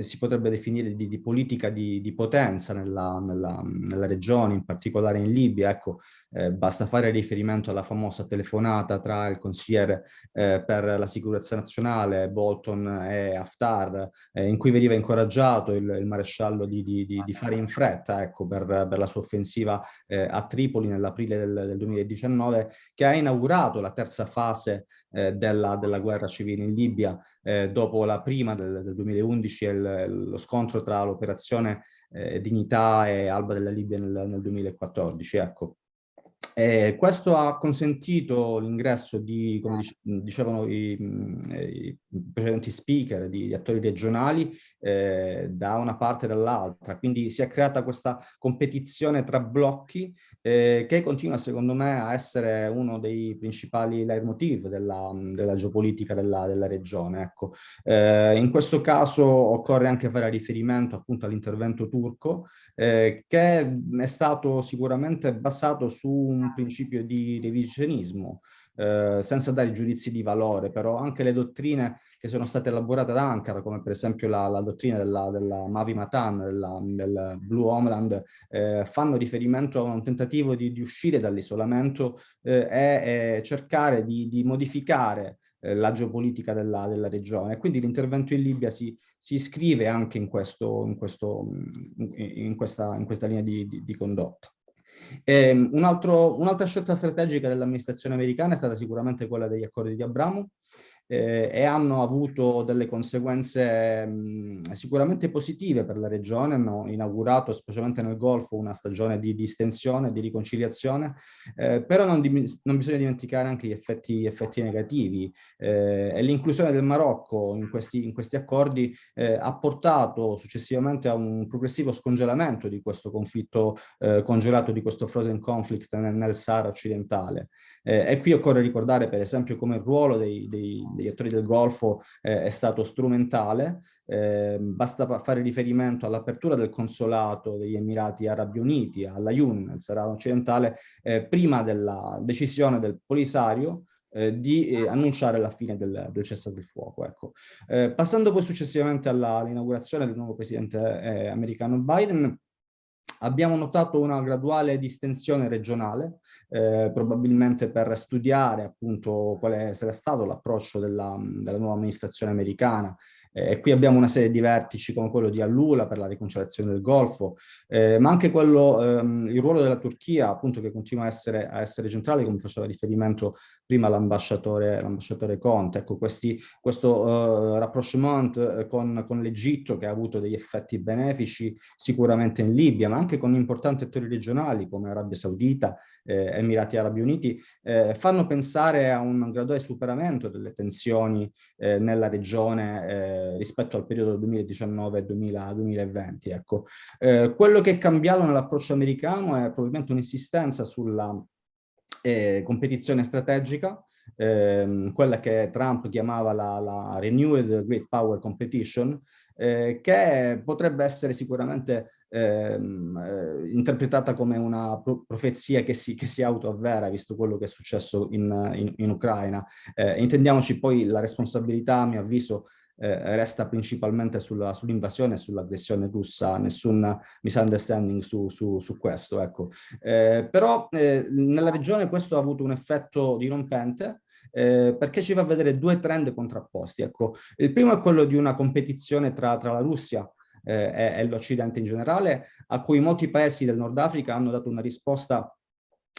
si potrebbe definire di, di politica di, di potenza nella, nella, nella, regione, in particolare in Libia. Ecco, basta fare riferimento alla famosa telefonata tra il consigliere per la sicurezza sicurezza nazionale, Bolton e Haftar, eh, in cui veniva incoraggiato il, il maresciallo di, di, di, di, fare in fretta ecco, per, per la sua offensiva eh, a Tripoli nell'aprile del, del, 2019, che ha inaugurato la terza fase eh, della, della, guerra civile in Libia, eh, dopo la prima del, del 2011 e lo scontro tra l'operazione eh, Dignità e Alba della Libia nel, nel 2014. Ecco. Eh, questo ha consentito l'ingresso di, come dicevano i, i, precedenti speaker, di, di attori regionali eh, da una parte e dall'altra, quindi si è creata questa competizione tra blocchi eh, che continua secondo me a essere uno dei principali leitmotiv della, della geopolitica della, della regione. Ecco. Eh, in questo caso occorre anche fare riferimento appunto all'intervento turco eh, che è stato sicuramente basato su un principio di revisionismo, eh, senza dare giudizi di valore, però anche le dottrine che sono state elaborate ad Ankara, come per esempio la, la dottrina della, della Mavi Matan, della, del Blue Homeland, eh, fanno riferimento a un tentativo di, di uscire dall'isolamento eh, e, e, cercare di, di modificare eh, la geopolitica della, della, regione. Quindi l'intervento in Libia si, si iscrive anche in, questo, in, questo, in, questa, in questa linea di, di, di condotta. Um, un'altra un scelta strategica dell'amministrazione americana è stata sicuramente quella degli accordi di Abramo, eh, e hanno avuto delle conseguenze mh, sicuramente positive per la regione, hanno inaugurato specialmente nel Golfo una stagione di distensione, di riconciliazione, eh, però non, non, bisogna dimenticare anche gli effetti, effetti negativi eh, e l'inclusione del Marocco in questi, in questi accordi eh, ha portato successivamente a un progressivo scongelamento di questo conflitto eh, congelato, di questo frozen conflict nel, nel Sahara occidentale. Eh, e qui occorre ricordare per esempio come il ruolo dei, dei, degli attori del Golfo eh, è stato strumentale, eh, basta fare riferimento all'apertura del consolato degli Emirati Arabi Uniti, alla UN, nel Sahara occidentale, eh, prima della decisione del Polisario eh, di eh, annunciare la fine del, del cessate il fuoco. Ecco. Eh, passando poi successivamente all'inaugurazione del nuovo presidente eh, americano Biden, Abbiamo notato una graduale distensione regionale, eh, probabilmente per studiare appunto quale sarà stato l'approccio della, della, nuova amministrazione americana eh, qui abbiamo una serie di vertici come quello di Allula per la riconciliazione del Golfo, eh, ma anche quello, ehm, il ruolo della Turchia, appunto, che continua a essere, a essere centrale, come faceva riferimento prima l'ambasciatore Conte. Ecco, questi, questo uh, rapprochement eh, con, con l'Egitto, che ha avuto degli effetti benefici sicuramente in Libia, ma anche con importanti attori regionali come Arabia Saudita, eh, Emirati Arabi Uniti, eh, fanno pensare a un graduale superamento delle tensioni eh, nella regione rispetto al periodo 2019-2020. Ecco. Eh, quello che è cambiato nell'approccio americano è probabilmente un'insistenza sulla eh, competizione strategica, ehm, quella che Trump chiamava la, la Renewed Great Power Competition, eh, che potrebbe essere sicuramente ehm, eh, interpretata come una pro profezia che si, che si autoavvera, visto quello che è successo in, in, in Ucraina. Eh, intendiamoci poi la responsabilità, a mio avviso, eh, resta principalmente sull'invasione sull e sull'aggressione russa, nessun misunderstanding su, su, su questo. Ecco. Eh, però eh, nella regione questo ha avuto un effetto dirompente, eh, perché ci fa vedere due trend contrapposti. Ecco, il primo è quello di una competizione tra, tra la Russia eh, e, e l'Occidente in generale, a cui molti paesi del Nord Africa hanno dato una risposta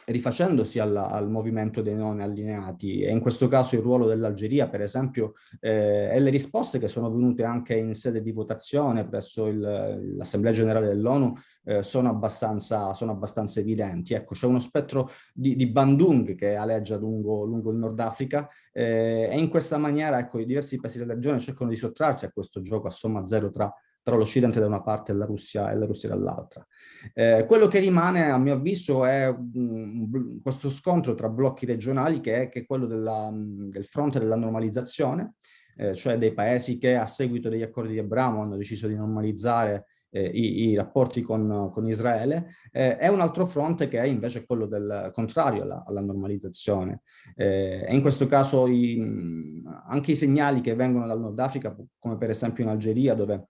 rifacendosi alla, al movimento dei non allineati e in questo caso il ruolo dell'Algeria per esempio eh, e le risposte che sono venute anche in sede di votazione presso l'Assemblea Generale dell'ONU eh, sono, sono abbastanza evidenti. Ecco, c'è uno spettro di, di, Bandung che aleggia lungo, lungo il Nord Africa eh, e in questa maniera ecco, i diversi paesi della regione cercano di sottrarsi a questo gioco a somma zero tra tra l'Occidente da una parte e la Russia, e la Russia dall'altra. Eh, quello che rimane, a mio avviso, è um, questo scontro tra blocchi regionali che è, che è quello della, del fronte della normalizzazione, eh, cioè dei paesi che a seguito degli accordi di Abramo hanno deciso di normalizzare eh, i, i, rapporti con, con Israele, eh, è un altro fronte che è invece quello del contrario alla, alla normalizzazione. Eh, e in questo caso i, anche i segnali che vengono dal Nord Africa, come per esempio in Algeria, dove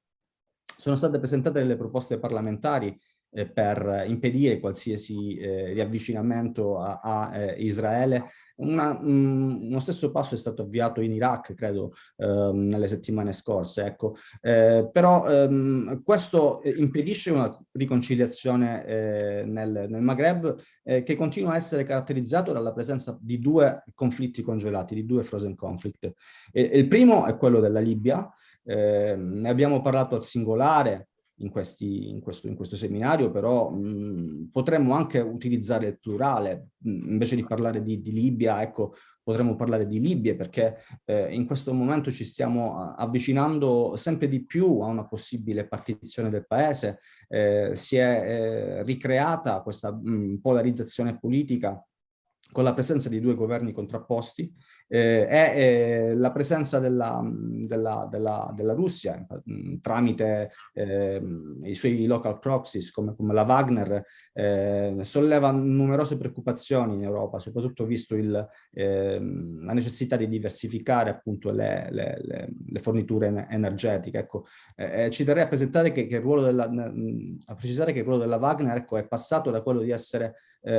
sono state presentate delle proposte parlamentari eh, per impedire qualsiasi eh, riavvicinamento a, a eh, Israele. Una, mh, mm, uno stesso passo è stato avviato in Iraq, credo, ehm, nelle settimane scorse. Ecco. Eh, però ehm, questo impedisce una riconciliazione eh, nel, nel, Maghreb eh, che continua a essere caratterizzato dalla presenza di due conflitti congelati, di due frozen conflict. il primo è quello della Libia, eh, ne abbiamo parlato al singolare in, questi, in, questo, in questo, seminario, però mh, potremmo anche utilizzare il plurale, mh, invece di parlare di, di, Libia, ecco, potremmo parlare di Libia, perché eh, in questo momento ci stiamo avvicinando sempre di più a una possibile partizione del paese, eh, si è eh, ricreata questa mh, polarizzazione politica con la presenza di due governi contrapposti eh, e eh, la presenza della, della, della, della Russia mh, mm, tramite eh, i suoi local proxies come, come la Wagner eh, solleva numerose preoccupazioni in Europa, soprattutto visto il, ehm, la necessità di diversificare appunto le, le, le, le forniture energetiche. Ecco, eh, eh, ci terrei a, a precisare che il ruolo della Wagner ecco, è passato da quello di essere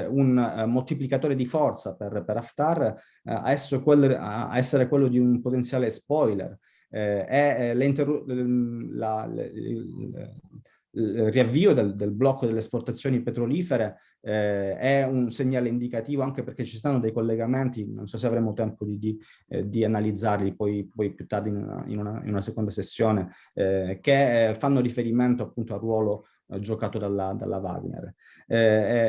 un moltiplicatore di forza per, per Haftar eh, a, essere quello, a, essere quello, di un potenziale spoiler. Eh, è il, riavvio del, del, blocco delle esportazioni petrolifere eh, è un segnale indicativo anche perché ci stanno dei collegamenti, non so se avremo tempo di, di, eh, di analizzarli poi, poi, più tardi in una, in una, in una seconda sessione, eh, che eh, fanno riferimento appunto al ruolo eh, giocato dalla, dalla Wagner. Eh,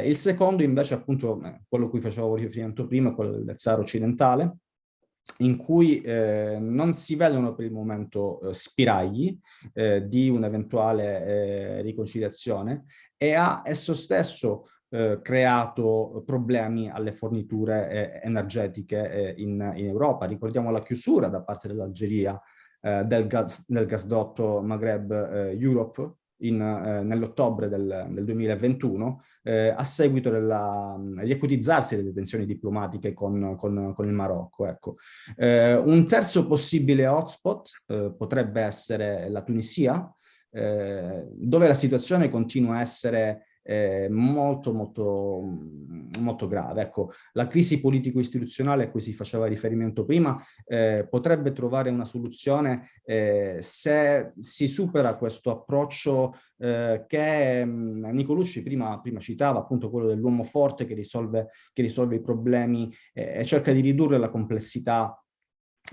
eh, il secondo invece appunto, eh, quello a cui facevo riferimento prima, quello del Zar occidentale, in cui eh, non si vedono per il momento eh, spiragli eh, di un'eventuale riconciliazione e ha esso stesso creato problemi alle forniture energetiche in, in, Europa. Ricordiamo la chiusura da parte dell'Algeria del, gas, del gasdotto Maghreb Europe eh, nell'ottobre del, del, 2021 eh, a seguito degli acutizzarsi delle tensioni diplomatiche con, con, con il Marocco. Ecco. Eh, un terzo possibile hotspot eh, potrebbe essere la Tunisia, eh, dove la situazione continua a essere eh, molto, molto, molto grave. Ecco, la crisi politico-istituzionale a cui si faceva riferimento prima eh, potrebbe trovare una soluzione eh, se si supera questo approccio eh, che mh, Nicolucci prima, prima, citava, appunto quello dell'uomo forte che risolve, che risolve i problemi eh, e cerca di ridurre la complessità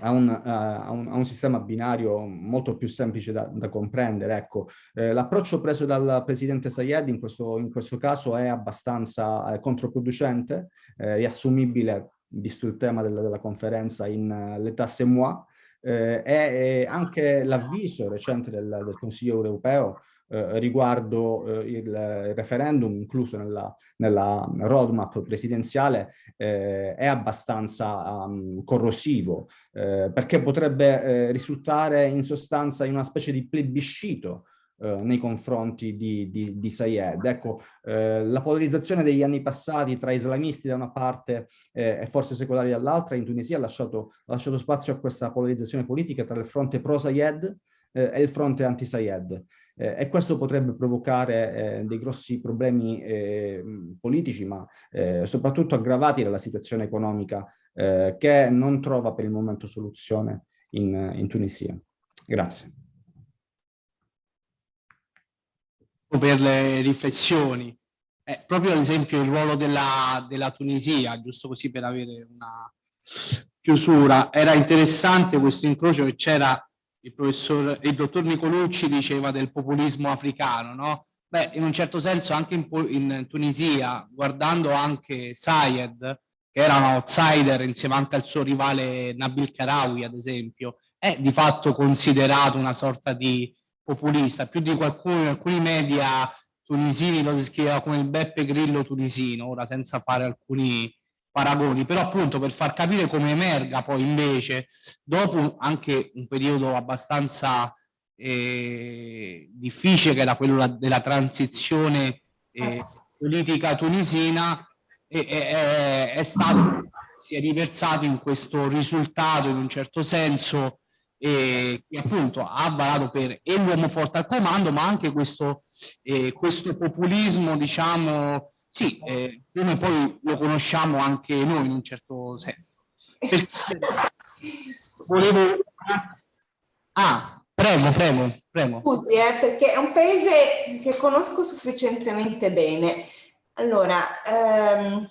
a un, uh, a, un, a un, sistema binario molto più semplice da, da comprendere. Ecco, eh, l'approccio preso dal presidente Sayed in questo, in questo caso è abbastanza eh, controproducente, eh, riassumibile, visto il tema della, della conferenza, in uh, l'état c'est moi, e eh, anche l'avviso recente del, del Consiglio europeo eh, riguardo eh, il referendum incluso nella, nella roadmap presidenziale eh, è abbastanza um, corrosivo eh, perché potrebbe eh, risultare in sostanza in una specie di plebiscito eh, nei confronti di, di, di Sayed. Ecco, eh, la polarizzazione degli anni passati tra islamisti da una parte eh, e forze secolari dall'altra in Tunisia ha lasciato, ha lasciato, spazio a questa polarizzazione politica tra il fronte pro-Sayed e il fronte anti-Sayed eh, e questo potrebbe provocare eh, dei grossi problemi eh, politici, ma eh, soprattutto aggravati dalla situazione economica eh, che non trova per il momento soluzione in, in Tunisia. Grazie. Per le riflessioni, eh, proprio ad esempio il ruolo della, della Tunisia, giusto così per avere una chiusura, era interessante questo incrocio che c'era il professor, il dottor Nicolucci diceva del populismo africano, no? Beh, in un certo senso anche in, in Tunisia, guardando anche Sayed, che era un outsider insieme anche al suo rivale Nabil Karawi, ad esempio, è di fatto considerato una sorta di populista. Più di qualcuno, in alcuni media tunisini lo descriveva come il Beppe Grillo tunisino, ora senza fare alcuni paragoni, però appunto per far capire come emerga poi invece, dopo anche un periodo abbastanza eh, difficile che era quello della transizione eh, politica tunisina, eh, è, stato, si è riversato in questo risultato in un certo senso eh, che appunto ha varato per l'uomo forte al comando, ma anche questo, eh, questo populismo, diciamo, sì, eh, come poi lo conosciamo anche noi in un certo senso. Volevo... Ah, prego, prego, prego. Scusi, eh, perché è un paese che conosco sufficientemente bene. Allora, ehm,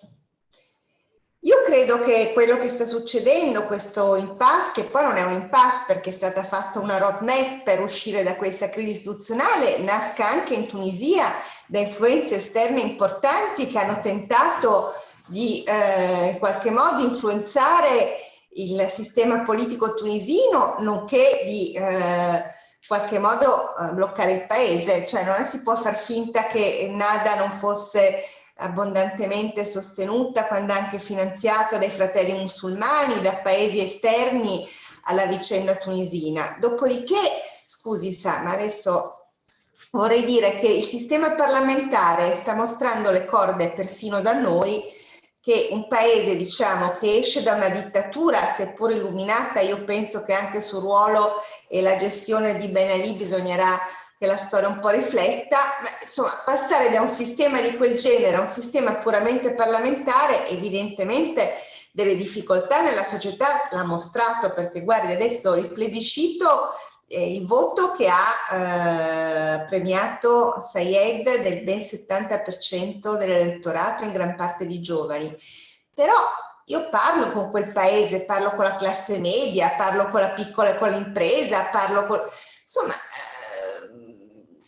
io credo che quello che sta succedendo, questo impasse, che poi non è un impasse perché è stata fatta una roadmap per uscire da questa crisi istituzionale, nasca anche in Tunisia da influenze esterne importanti che hanno tentato di eh, in qualche modo influenzare il sistema politico tunisino, nonché di eh, in qualche modo eh, bloccare il paese. Cioè non si può far finta che Nada non fosse abbondantemente sostenuta quando anche finanziata dai fratelli musulmani, da paesi esterni alla vicenda tunisina. Dopodiché, scusi Sa, ma adesso vorrei dire che il sistema parlamentare sta mostrando le corde persino da noi che un paese diciamo che esce da una dittatura seppur illuminata io penso che anche sul ruolo e la gestione di Ben Ali bisognerà che la storia un po' rifletta. Ma, insomma passare da un sistema di quel genere a un sistema puramente parlamentare evidentemente delle difficoltà nella società l'ha mostrato perché guardi adesso il plebiscito il voto che ha eh, premiato Sayed del ben 70% dell'elettorato, in gran parte di giovani. Però io parlo con quel paese, parlo con la classe media, parlo con la piccola e con l'impresa, parlo con... Insomma, eh,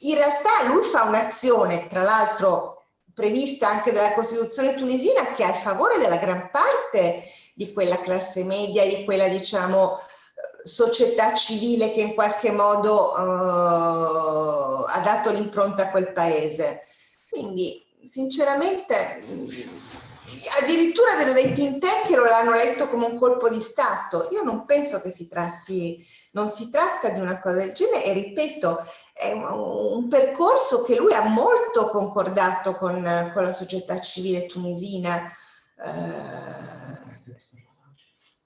in realtà lui fa un'azione, tra l'altro prevista anche dalla Costituzione tunisina, che è a favore della gran parte di quella classe media, di quella, diciamo, società civile che in qualche modo uh, ha dato l'impronta a quel paese. Quindi sinceramente addirittura vedo dei tank che lo hanno letto come un colpo di Stato. Io non penso che si tratti, non si tratta di una cosa del genere e ripeto, è un, un, percorso che lui ha molto concordato con, con la società civile tunisina, eh,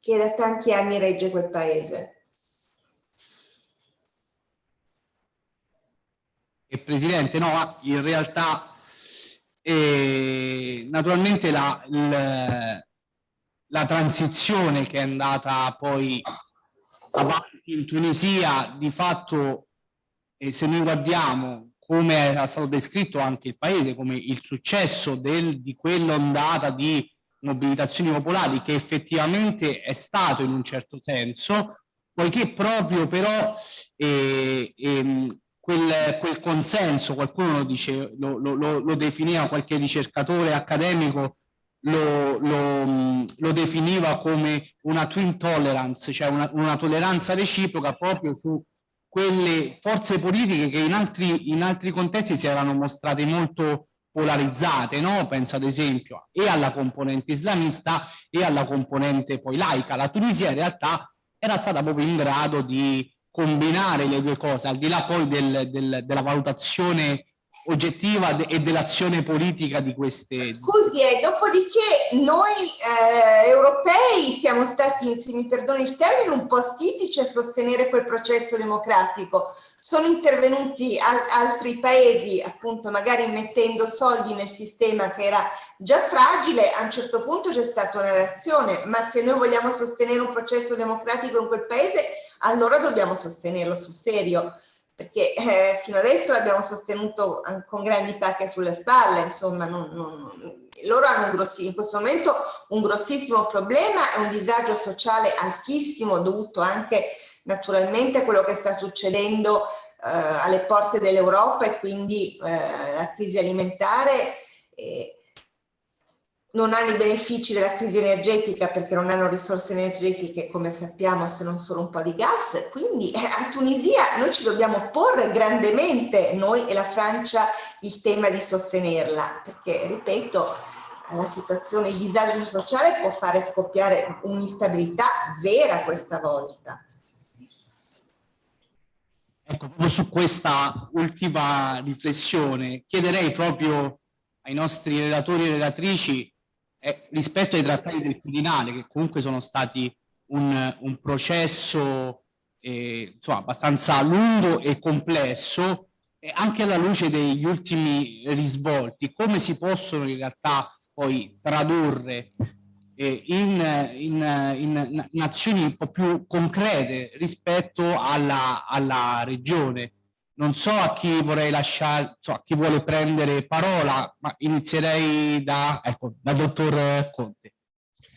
che da tanti anni regge quel paese. Presidente, no, in realtà eh, naturalmente la, la, la transizione che è andata poi avanti in Tunisia di fatto eh, se noi guardiamo come è stato descritto anche il paese come il successo del, di quell'ondata di mobilitazioni popolari che effettivamente è stato in un certo senso poiché proprio però eh, eh, quel, quel, consenso, qualcuno lo, dice, lo, lo, lo, definiva, qualche ricercatore accademico lo, lo, definiva come una twin tolerance, cioè una, una, tolleranza reciproca proprio su quelle forze politiche che in altri, in altri contesti si erano mostrate molto polarizzate, no? penso ad esempio e alla componente islamista e alla componente poi laica. La Tunisia in realtà era stata proprio in grado di combinare le due cose, al di là poi del, del, della valutazione oggettiva e dell'azione politica di queste... Scusi, eh, dopodiché noi eh, europei siamo stati, se mi perdoni il termine, un po' stitici a sostenere quel processo democratico. Sono intervenuti al altri paesi, appunto, magari mettendo soldi nel sistema che era già fragile, a un certo punto c'è stata una reazione, ma se noi vogliamo sostenere un processo democratico in quel paese, allora dobbiamo sostenerlo sul serio perché eh, fino adesso l'abbiamo sostenuto con grandi pacche sulle spalle, insomma, non, non, loro hanno grossi, in questo momento un grossissimo problema e un disagio sociale altissimo dovuto anche naturalmente a quello che sta succedendo eh, alle porte dell'Europa e quindi eh, la crisi alimentare. Eh, non hanno i benefici della crisi energetica perché non hanno risorse energetiche come sappiamo se non solo un po' di gas. Quindi eh, a Tunisia noi ci dobbiamo porre grandemente noi e la Francia il tema di sostenerla perché ripeto la situazione il disagio sociale può fare scoppiare un'instabilità vera questa volta. Ecco, proprio su questa ultima riflessione chiederei proprio ai nostri relatori e relatrici eh, rispetto ai trattati del Quirinale, che comunque sono stati un, un processo eh, insomma, abbastanza lungo e complesso, e anche alla luce degli ultimi risvolti, come si possono in realtà poi tradurre eh, in, in, in, in, azioni un po' più concrete rispetto alla, alla regione non so a chi vorrei lasciare, so, a chi vuole prendere parola, ma inizierei da, ecco, da dottor Conte.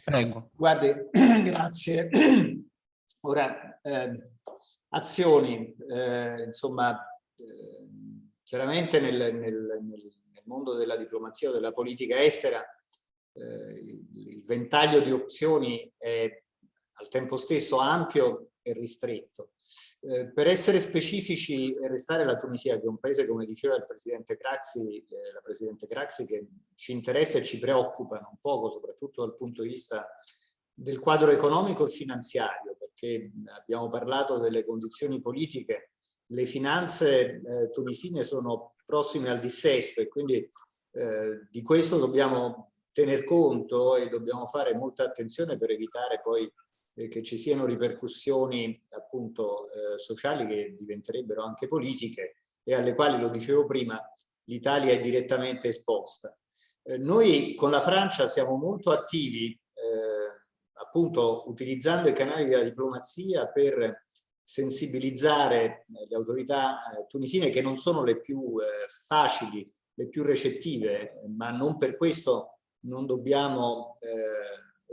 Prego. Guardi, grazie. Ora, eh, azioni, eh, insomma, eh, chiaramente nel, nel, nel, mondo della diplomazia o della politica estera eh, il ventaglio di opzioni è al tempo stesso ampio e ristretto. Eh, per essere specifici e restare la Tunisia, che è un paese, come diceva il Presidente Craxi, eh, la Presidente Craxi, che ci interessa e ci preoccupa un poco, soprattutto dal punto di vista del quadro economico e finanziario, perché abbiamo parlato delle condizioni politiche, le finanze eh, tunisine sono prossime al dissesto e quindi eh, di questo dobbiamo tener conto e dobbiamo fare molta attenzione per evitare poi eh, che ci siano ripercussioni appunto eh, sociali che diventerebbero anche politiche e alle quali, lo dicevo prima, l'Italia è direttamente esposta. Eh, noi con la Francia siamo molto attivi eh, appunto utilizzando i canali della diplomazia per sensibilizzare eh, le autorità eh, tunisine che non sono le più facili, le più recettive, ma non per questo non dobbiamo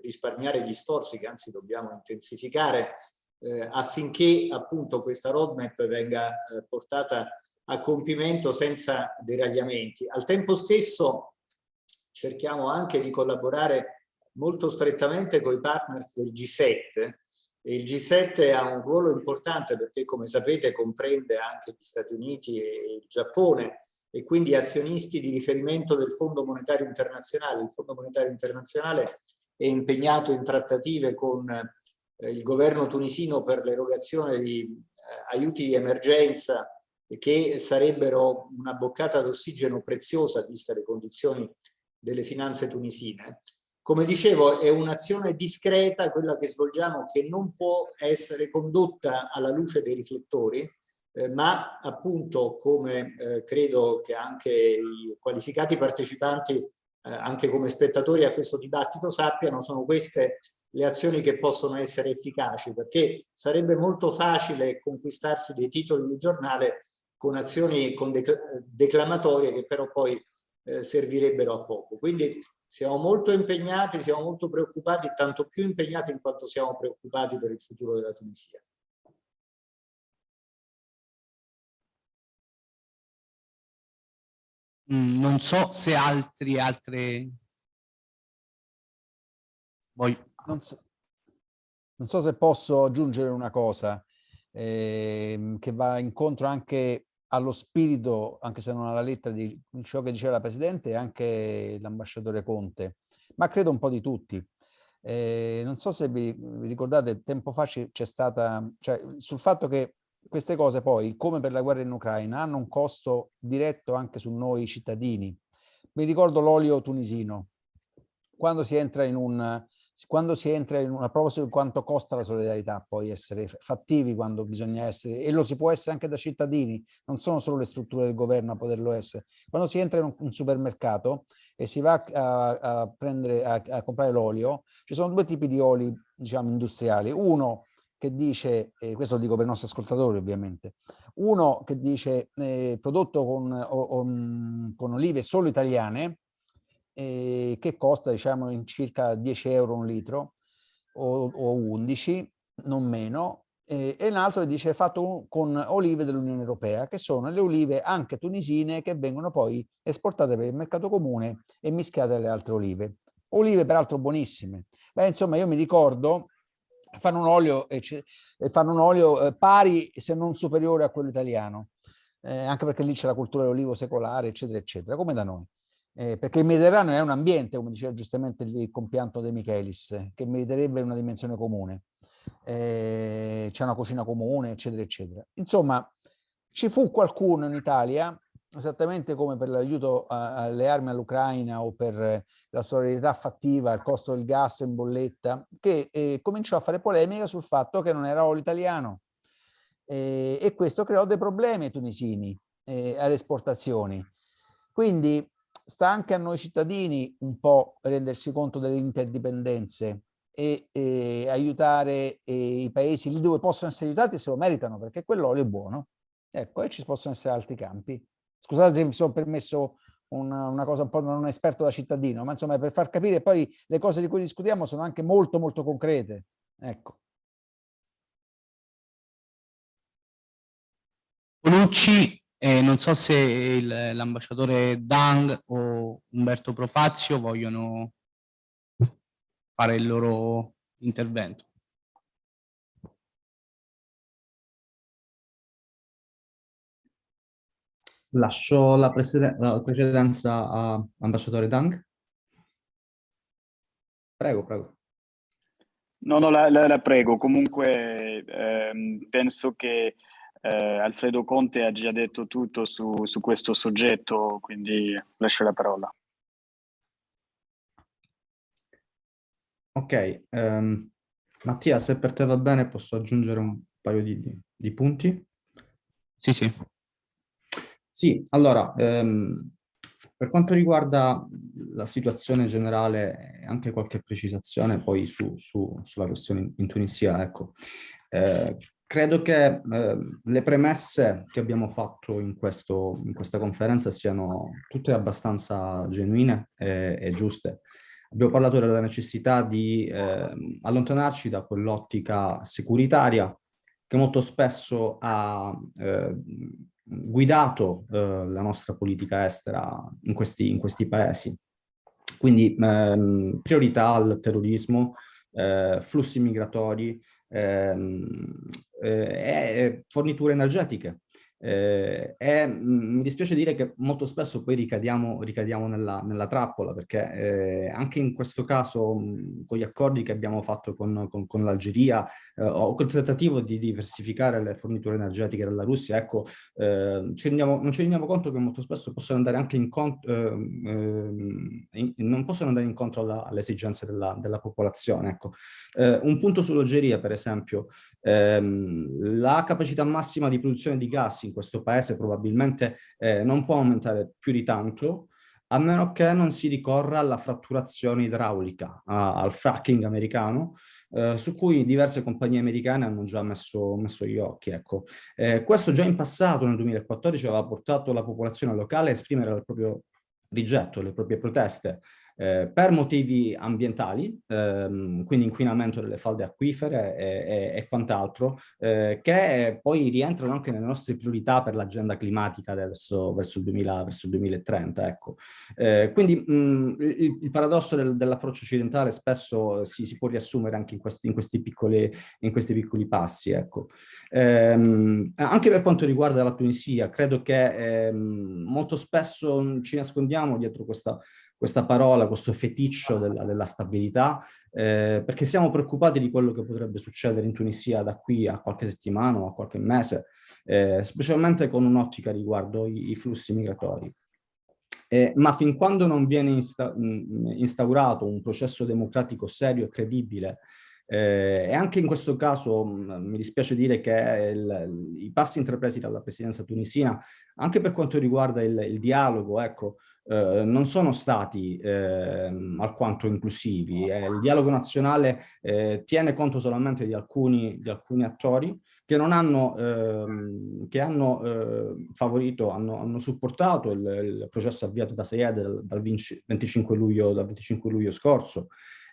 risparmiare gli sforzi che anzi dobbiamo intensificare eh, affinché appunto questa roadmap venga eh, portata a compimento senza deragliamenti. Al tempo stesso cerchiamo anche di collaborare molto strettamente con i partners del G7 e il G7 ha un ruolo importante perché come sapete comprende anche gli Stati Uniti e il Giappone e quindi azionisti di riferimento del Fondo Monetario Internazionale. Il Fondo Monetario Internazionale è impegnato in trattative con eh, il governo tunisino per l'erogazione di eh, aiuti di emergenza che sarebbero una boccata d'ossigeno preziosa viste le condizioni delle finanze tunisine. Come dicevo, è un'azione discreta quella che svolgiamo che non può essere condotta alla luce dei riflettori, eh, ma appunto come eh, credo che anche i qualificati partecipanti, eh, anche come spettatori a questo dibattito sappiano, sono queste le azioni che possono essere efficaci, perché sarebbe molto facile conquistarsi dei titoli di giornale con azioni con declamatorie che però poi eh, servirebbero a poco. Quindi siamo molto impegnati, siamo molto preoccupati, tanto più impegnati in quanto siamo preoccupati per il futuro della Tunisia. Non so se altri, altre... Voi. Non so, non so se posso aggiungere una cosa eh, che va incontro anche allo spirito, anche se non alla lettera di ciò che diceva la Presidente e anche l'ambasciatore Conte, ma credo un po' di tutti. Eh, non so se vi ricordate, tempo fa c'è stata, cioè sul fatto che queste cose poi, come per la guerra in Ucraina, hanno un costo diretto anche su noi cittadini. Mi ricordo l'olio tunisino. Quando si entra in un, quando si entra in una prova su quanto costa la solidarietà, poi essere fattivi quando bisogna essere, e lo si può essere anche da cittadini, non sono solo le strutture del governo a poterlo essere. Quando si entra in un supermercato e si va a, a prendere, a, a comprare l'olio, ci sono due tipi di oli, diciamo, industriali. Uno che dice, e questo lo dico per i nostri ascoltatori ovviamente, uno che dice eh, prodotto con, o, o, con olive solo italiane, eh, che costa diciamo in circa 10 euro un litro o, o 11, non meno, eh, e un altro dice fatto con olive dell'Unione Europea, che sono le olive anche tunisine che vengono poi esportate per il mercato comune e mischiate alle altre olive. Olive peraltro buonissime. Beh, insomma, io mi ricordo fanno un olio, fanno un olio eh, pari se non superiore a quello italiano, eh, anche perché lì c'è la cultura dell'olivo secolare, eccetera, eccetera, come da noi eh, perché il Mediterraneo è un ambiente, come diceva giustamente il compianto De Michelis, che meriterebbe una dimensione comune. Eh, C'è una cucina comune, eccetera, eccetera. Insomma, ci fu qualcuno in Italia, esattamente come per l'aiuto alle armi all'Ucraina o per la solidarietà fattiva, il costo del gas in bolletta, che eh, cominciò a fare polemica sul fatto che non era olio italiano. Eh, e questo creò dei problemi ai tunisini, eh, alle esportazioni. Quindi sta anche a noi cittadini un po' rendersi conto delle interdipendenze e, e aiutare e i paesi lì dove possono essere aiutati se lo meritano, perché quell'olio è buono. Ecco, e ci possono essere altri campi. Scusate se mi sono permesso una, una, cosa un po' non esperto da cittadino, ma insomma per far capire poi le cose di cui discutiamo sono anche molto molto concrete. Ecco. Bonucci eh, non so se l'ambasciatore Dang o Umberto Profazio vogliono fare il loro intervento. Lascio la, la precedenza a ambasciatore Dang. Prego, prego. No, no, la, la, la prego. Comunque ehm, penso che eh, Alfredo Conte ha già detto tutto su, su questo soggetto, quindi lascio la parola. Ok, um, Mattia, se per te va bene posso aggiungere un paio di, di, di punti? Sì, sì. Sì, allora, um, per quanto riguarda la situazione generale anche qualche precisazione poi su, su, sulla questione in Tunisia, ecco, eh, credo che eh, le premesse che abbiamo fatto in, questo, in, questa conferenza siano tutte abbastanza genuine e, e giuste. Abbiamo parlato della necessità di eh, allontanarci da quell'ottica securitaria che molto spesso ha eh, guidato eh, la nostra politica estera in questi, in questi paesi. Quindi ehm, priorità al terrorismo, eh, flussi migratori, ehm, eh, forniture energetiche. Eh, e mi dispiace dire che molto spesso poi ricadiamo, ricadiamo nella, nella, trappola, perché eh, anche in questo caso, con gli accordi che abbiamo fatto con, con, con l'Algeria, eh, o col tentativo di diversificare le forniture energetiche della Russia, ecco, eh, ci rendiamo, non ci rendiamo conto che molto spesso possono andare anche incontro, ehm, ehm, in, non possono andare incontro alla, alle esigenze della, della popolazione. Ecco. Eh, un punto sull'Algeria, per esempio, ehm, la capacità massima di produzione di gas in in questo paese probabilmente eh, non può aumentare più di tanto, a meno che non si ricorra alla fratturazione idraulica, a, al fracking americano, eh, su cui diverse compagnie americane hanno già messo, messo gli occhi. Ecco. Eh, questo già in passato, nel 2014, aveva portato la popolazione locale a esprimere il proprio rigetto, le proprie proteste eh, per motivi ambientali, ehm, quindi inquinamento delle falde acquifere e, e, e quant'altro, eh, che poi rientrano anche nelle nostre priorità per l'agenda climatica verso, verso, il 2000, verso, il 2030. Ecco. Eh, quindi mh, il, il, paradosso del, dell'approccio occidentale spesso si, si, può riassumere anche in questi, in questi, piccoli, in questi piccoli, passi. Ecco. Ehm, anche per quanto riguarda la Tunisia, credo che ehm, molto spesso ci nascondiamo dietro questa questa parola, questo feticcio della, della stabilità, eh, perché siamo preoccupati di quello che potrebbe succedere in Tunisia da qui a qualche settimana o a qualche mese, eh, specialmente con un'ottica riguardo i, i flussi migratori. Eh, ma fin quando non viene insta instaurato un processo democratico serio e credibile eh, e anche in questo caso mh, mi dispiace dire che il, i passi intrapresi dalla presidenza tunisina, anche per quanto riguarda il, il dialogo, ecco, eh, non sono stati eh, alquanto inclusivi. Eh, il dialogo nazionale eh, tiene conto solamente di alcuni, di alcuni attori che non hanno, ehm, che hanno eh, favorito, hanno, hanno supportato il, il, processo avviato da Sayed dal, dal, 25 luglio, dal 25 luglio scorso,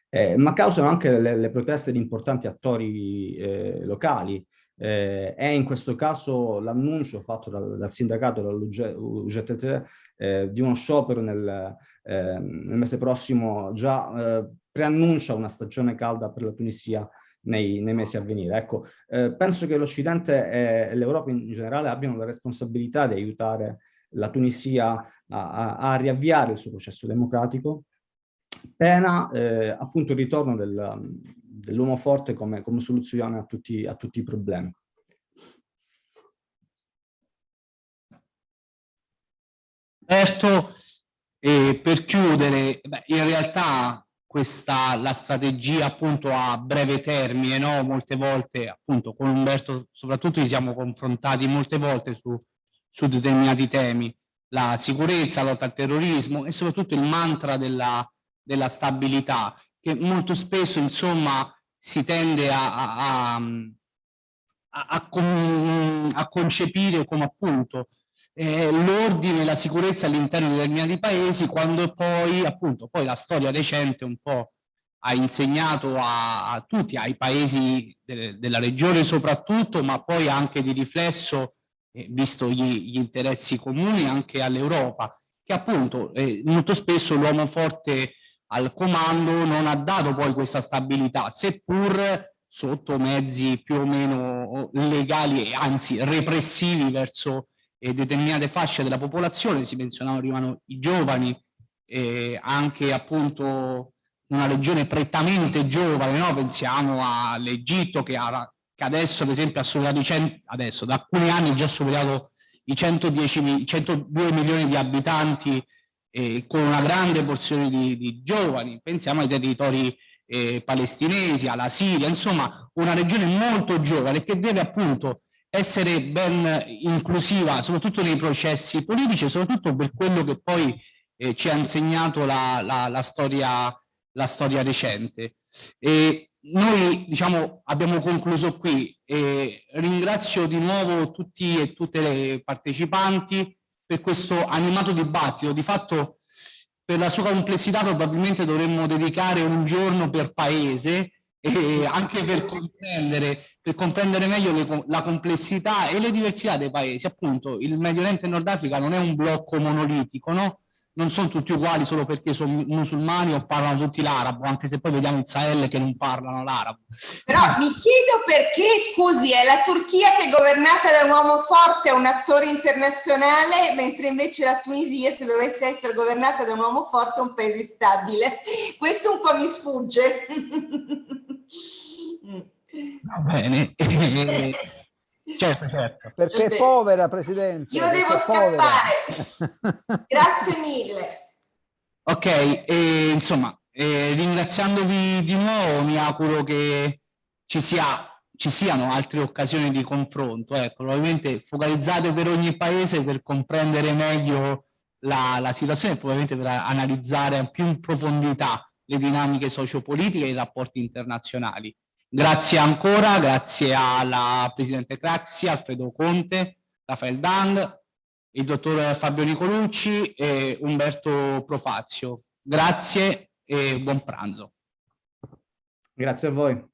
eh, ma causano anche le, le, proteste di importanti attori eh, locali, eh, è in questo caso l'annuncio fatto dal, dal sindacato, dall'UGTT, eh, di uno sciopero nel, eh, nel mese prossimo già eh, preannuncia una stagione calda per la Tunisia nei, nei mesi a venire. Ecco, eh, penso che l'Occidente e l'Europa in generale abbiano la responsabilità di aiutare la Tunisia a, a, a riavviare il suo processo democratico, pena eh, appunto il ritorno del, dell'uomo forte come, come soluzione a tutti, a tutti i problemi. Certo, e per chiudere, beh, in realtà questa, la strategia appunto a breve termine, no? molte volte appunto con Umberto soprattutto ci siamo confrontati molte volte su, su determinati temi, la sicurezza, la lotta al terrorismo e soprattutto il mantra della, della stabilità che molto spesso insomma si tende a, a, a, a con, concepire come appunto eh, l'ordine e la sicurezza all'interno di determinati paesi quando poi appunto poi la storia recente un po' ha insegnato a, tutti, ai paesi de, della regione soprattutto, ma poi anche di riflesso, eh, visto gli, gli, interessi comuni, anche all'Europa, che appunto eh, molto spesso l'uomo forte al comando non ha dato poi questa stabilità, seppur sotto mezzi più o meno legali e anzi repressivi verso eh, determinate fasce della popolazione, si menzionavano i giovani, eh, anche appunto una regione prettamente giovane, no? pensiamo all'Egitto che, che, adesso ad esempio ha superato i 100, adesso da alcuni anni già superato i 110, 102 milioni di abitanti eh, con una grande porzione di, di, giovani, pensiamo ai territori eh, palestinesi, alla Siria, insomma una regione molto giovane che deve appunto essere ben inclusiva soprattutto nei processi politici e soprattutto per quello che poi eh, ci ha insegnato la, la, la, storia, la storia recente. E noi diciamo abbiamo concluso qui e ringrazio di nuovo tutti e tutte le partecipanti per questo animato dibattito. Di fatto, per la sua complessità, probabilmente dovremmo dedicare un giorno per paese e anche per comprendere, per comprendere meglio le, la complessità e le diversità dei paesi. Appunto, il Medio Oriente e Nord Africa non è un blocco monolitico, no? Non sono tutti uguali solo perché sono musulmani o parlano tutti l'arabo, anche se poi vediamo il Sahel che non parlano l'arabo. Però mi chiedo perché, scusi, è la Turchia che è governata da un uomo forte, un attore internazionale, mentre invece la Tunisia, se dovesse essere governata da un uomo forte, è un paese stabile. Questo un po' mi sfugge. Va bene. Certo, certo. Perché è povera, Presidente. Io devo scappare. Grazie mille. Ok, e, insomma, eh, ringraziandovi di nuovo, mi auguro che ci, sia, ci siano altre occasioni di confronto. Ecco, probabilmente focalizzate per ogni paese per comprendere meglio la, la situazione e probabilmente per analizzare più in profondità le dinamiche sociopolitiche e i rapporti internazionali. Grazie ancora, grazie alla Presidente Craxi, Alfredo Conte, Rafael Dang, il dottor Fabio Nicolucci e Umberto Profazio. Grazie e buon pranzo. Grazie a voi.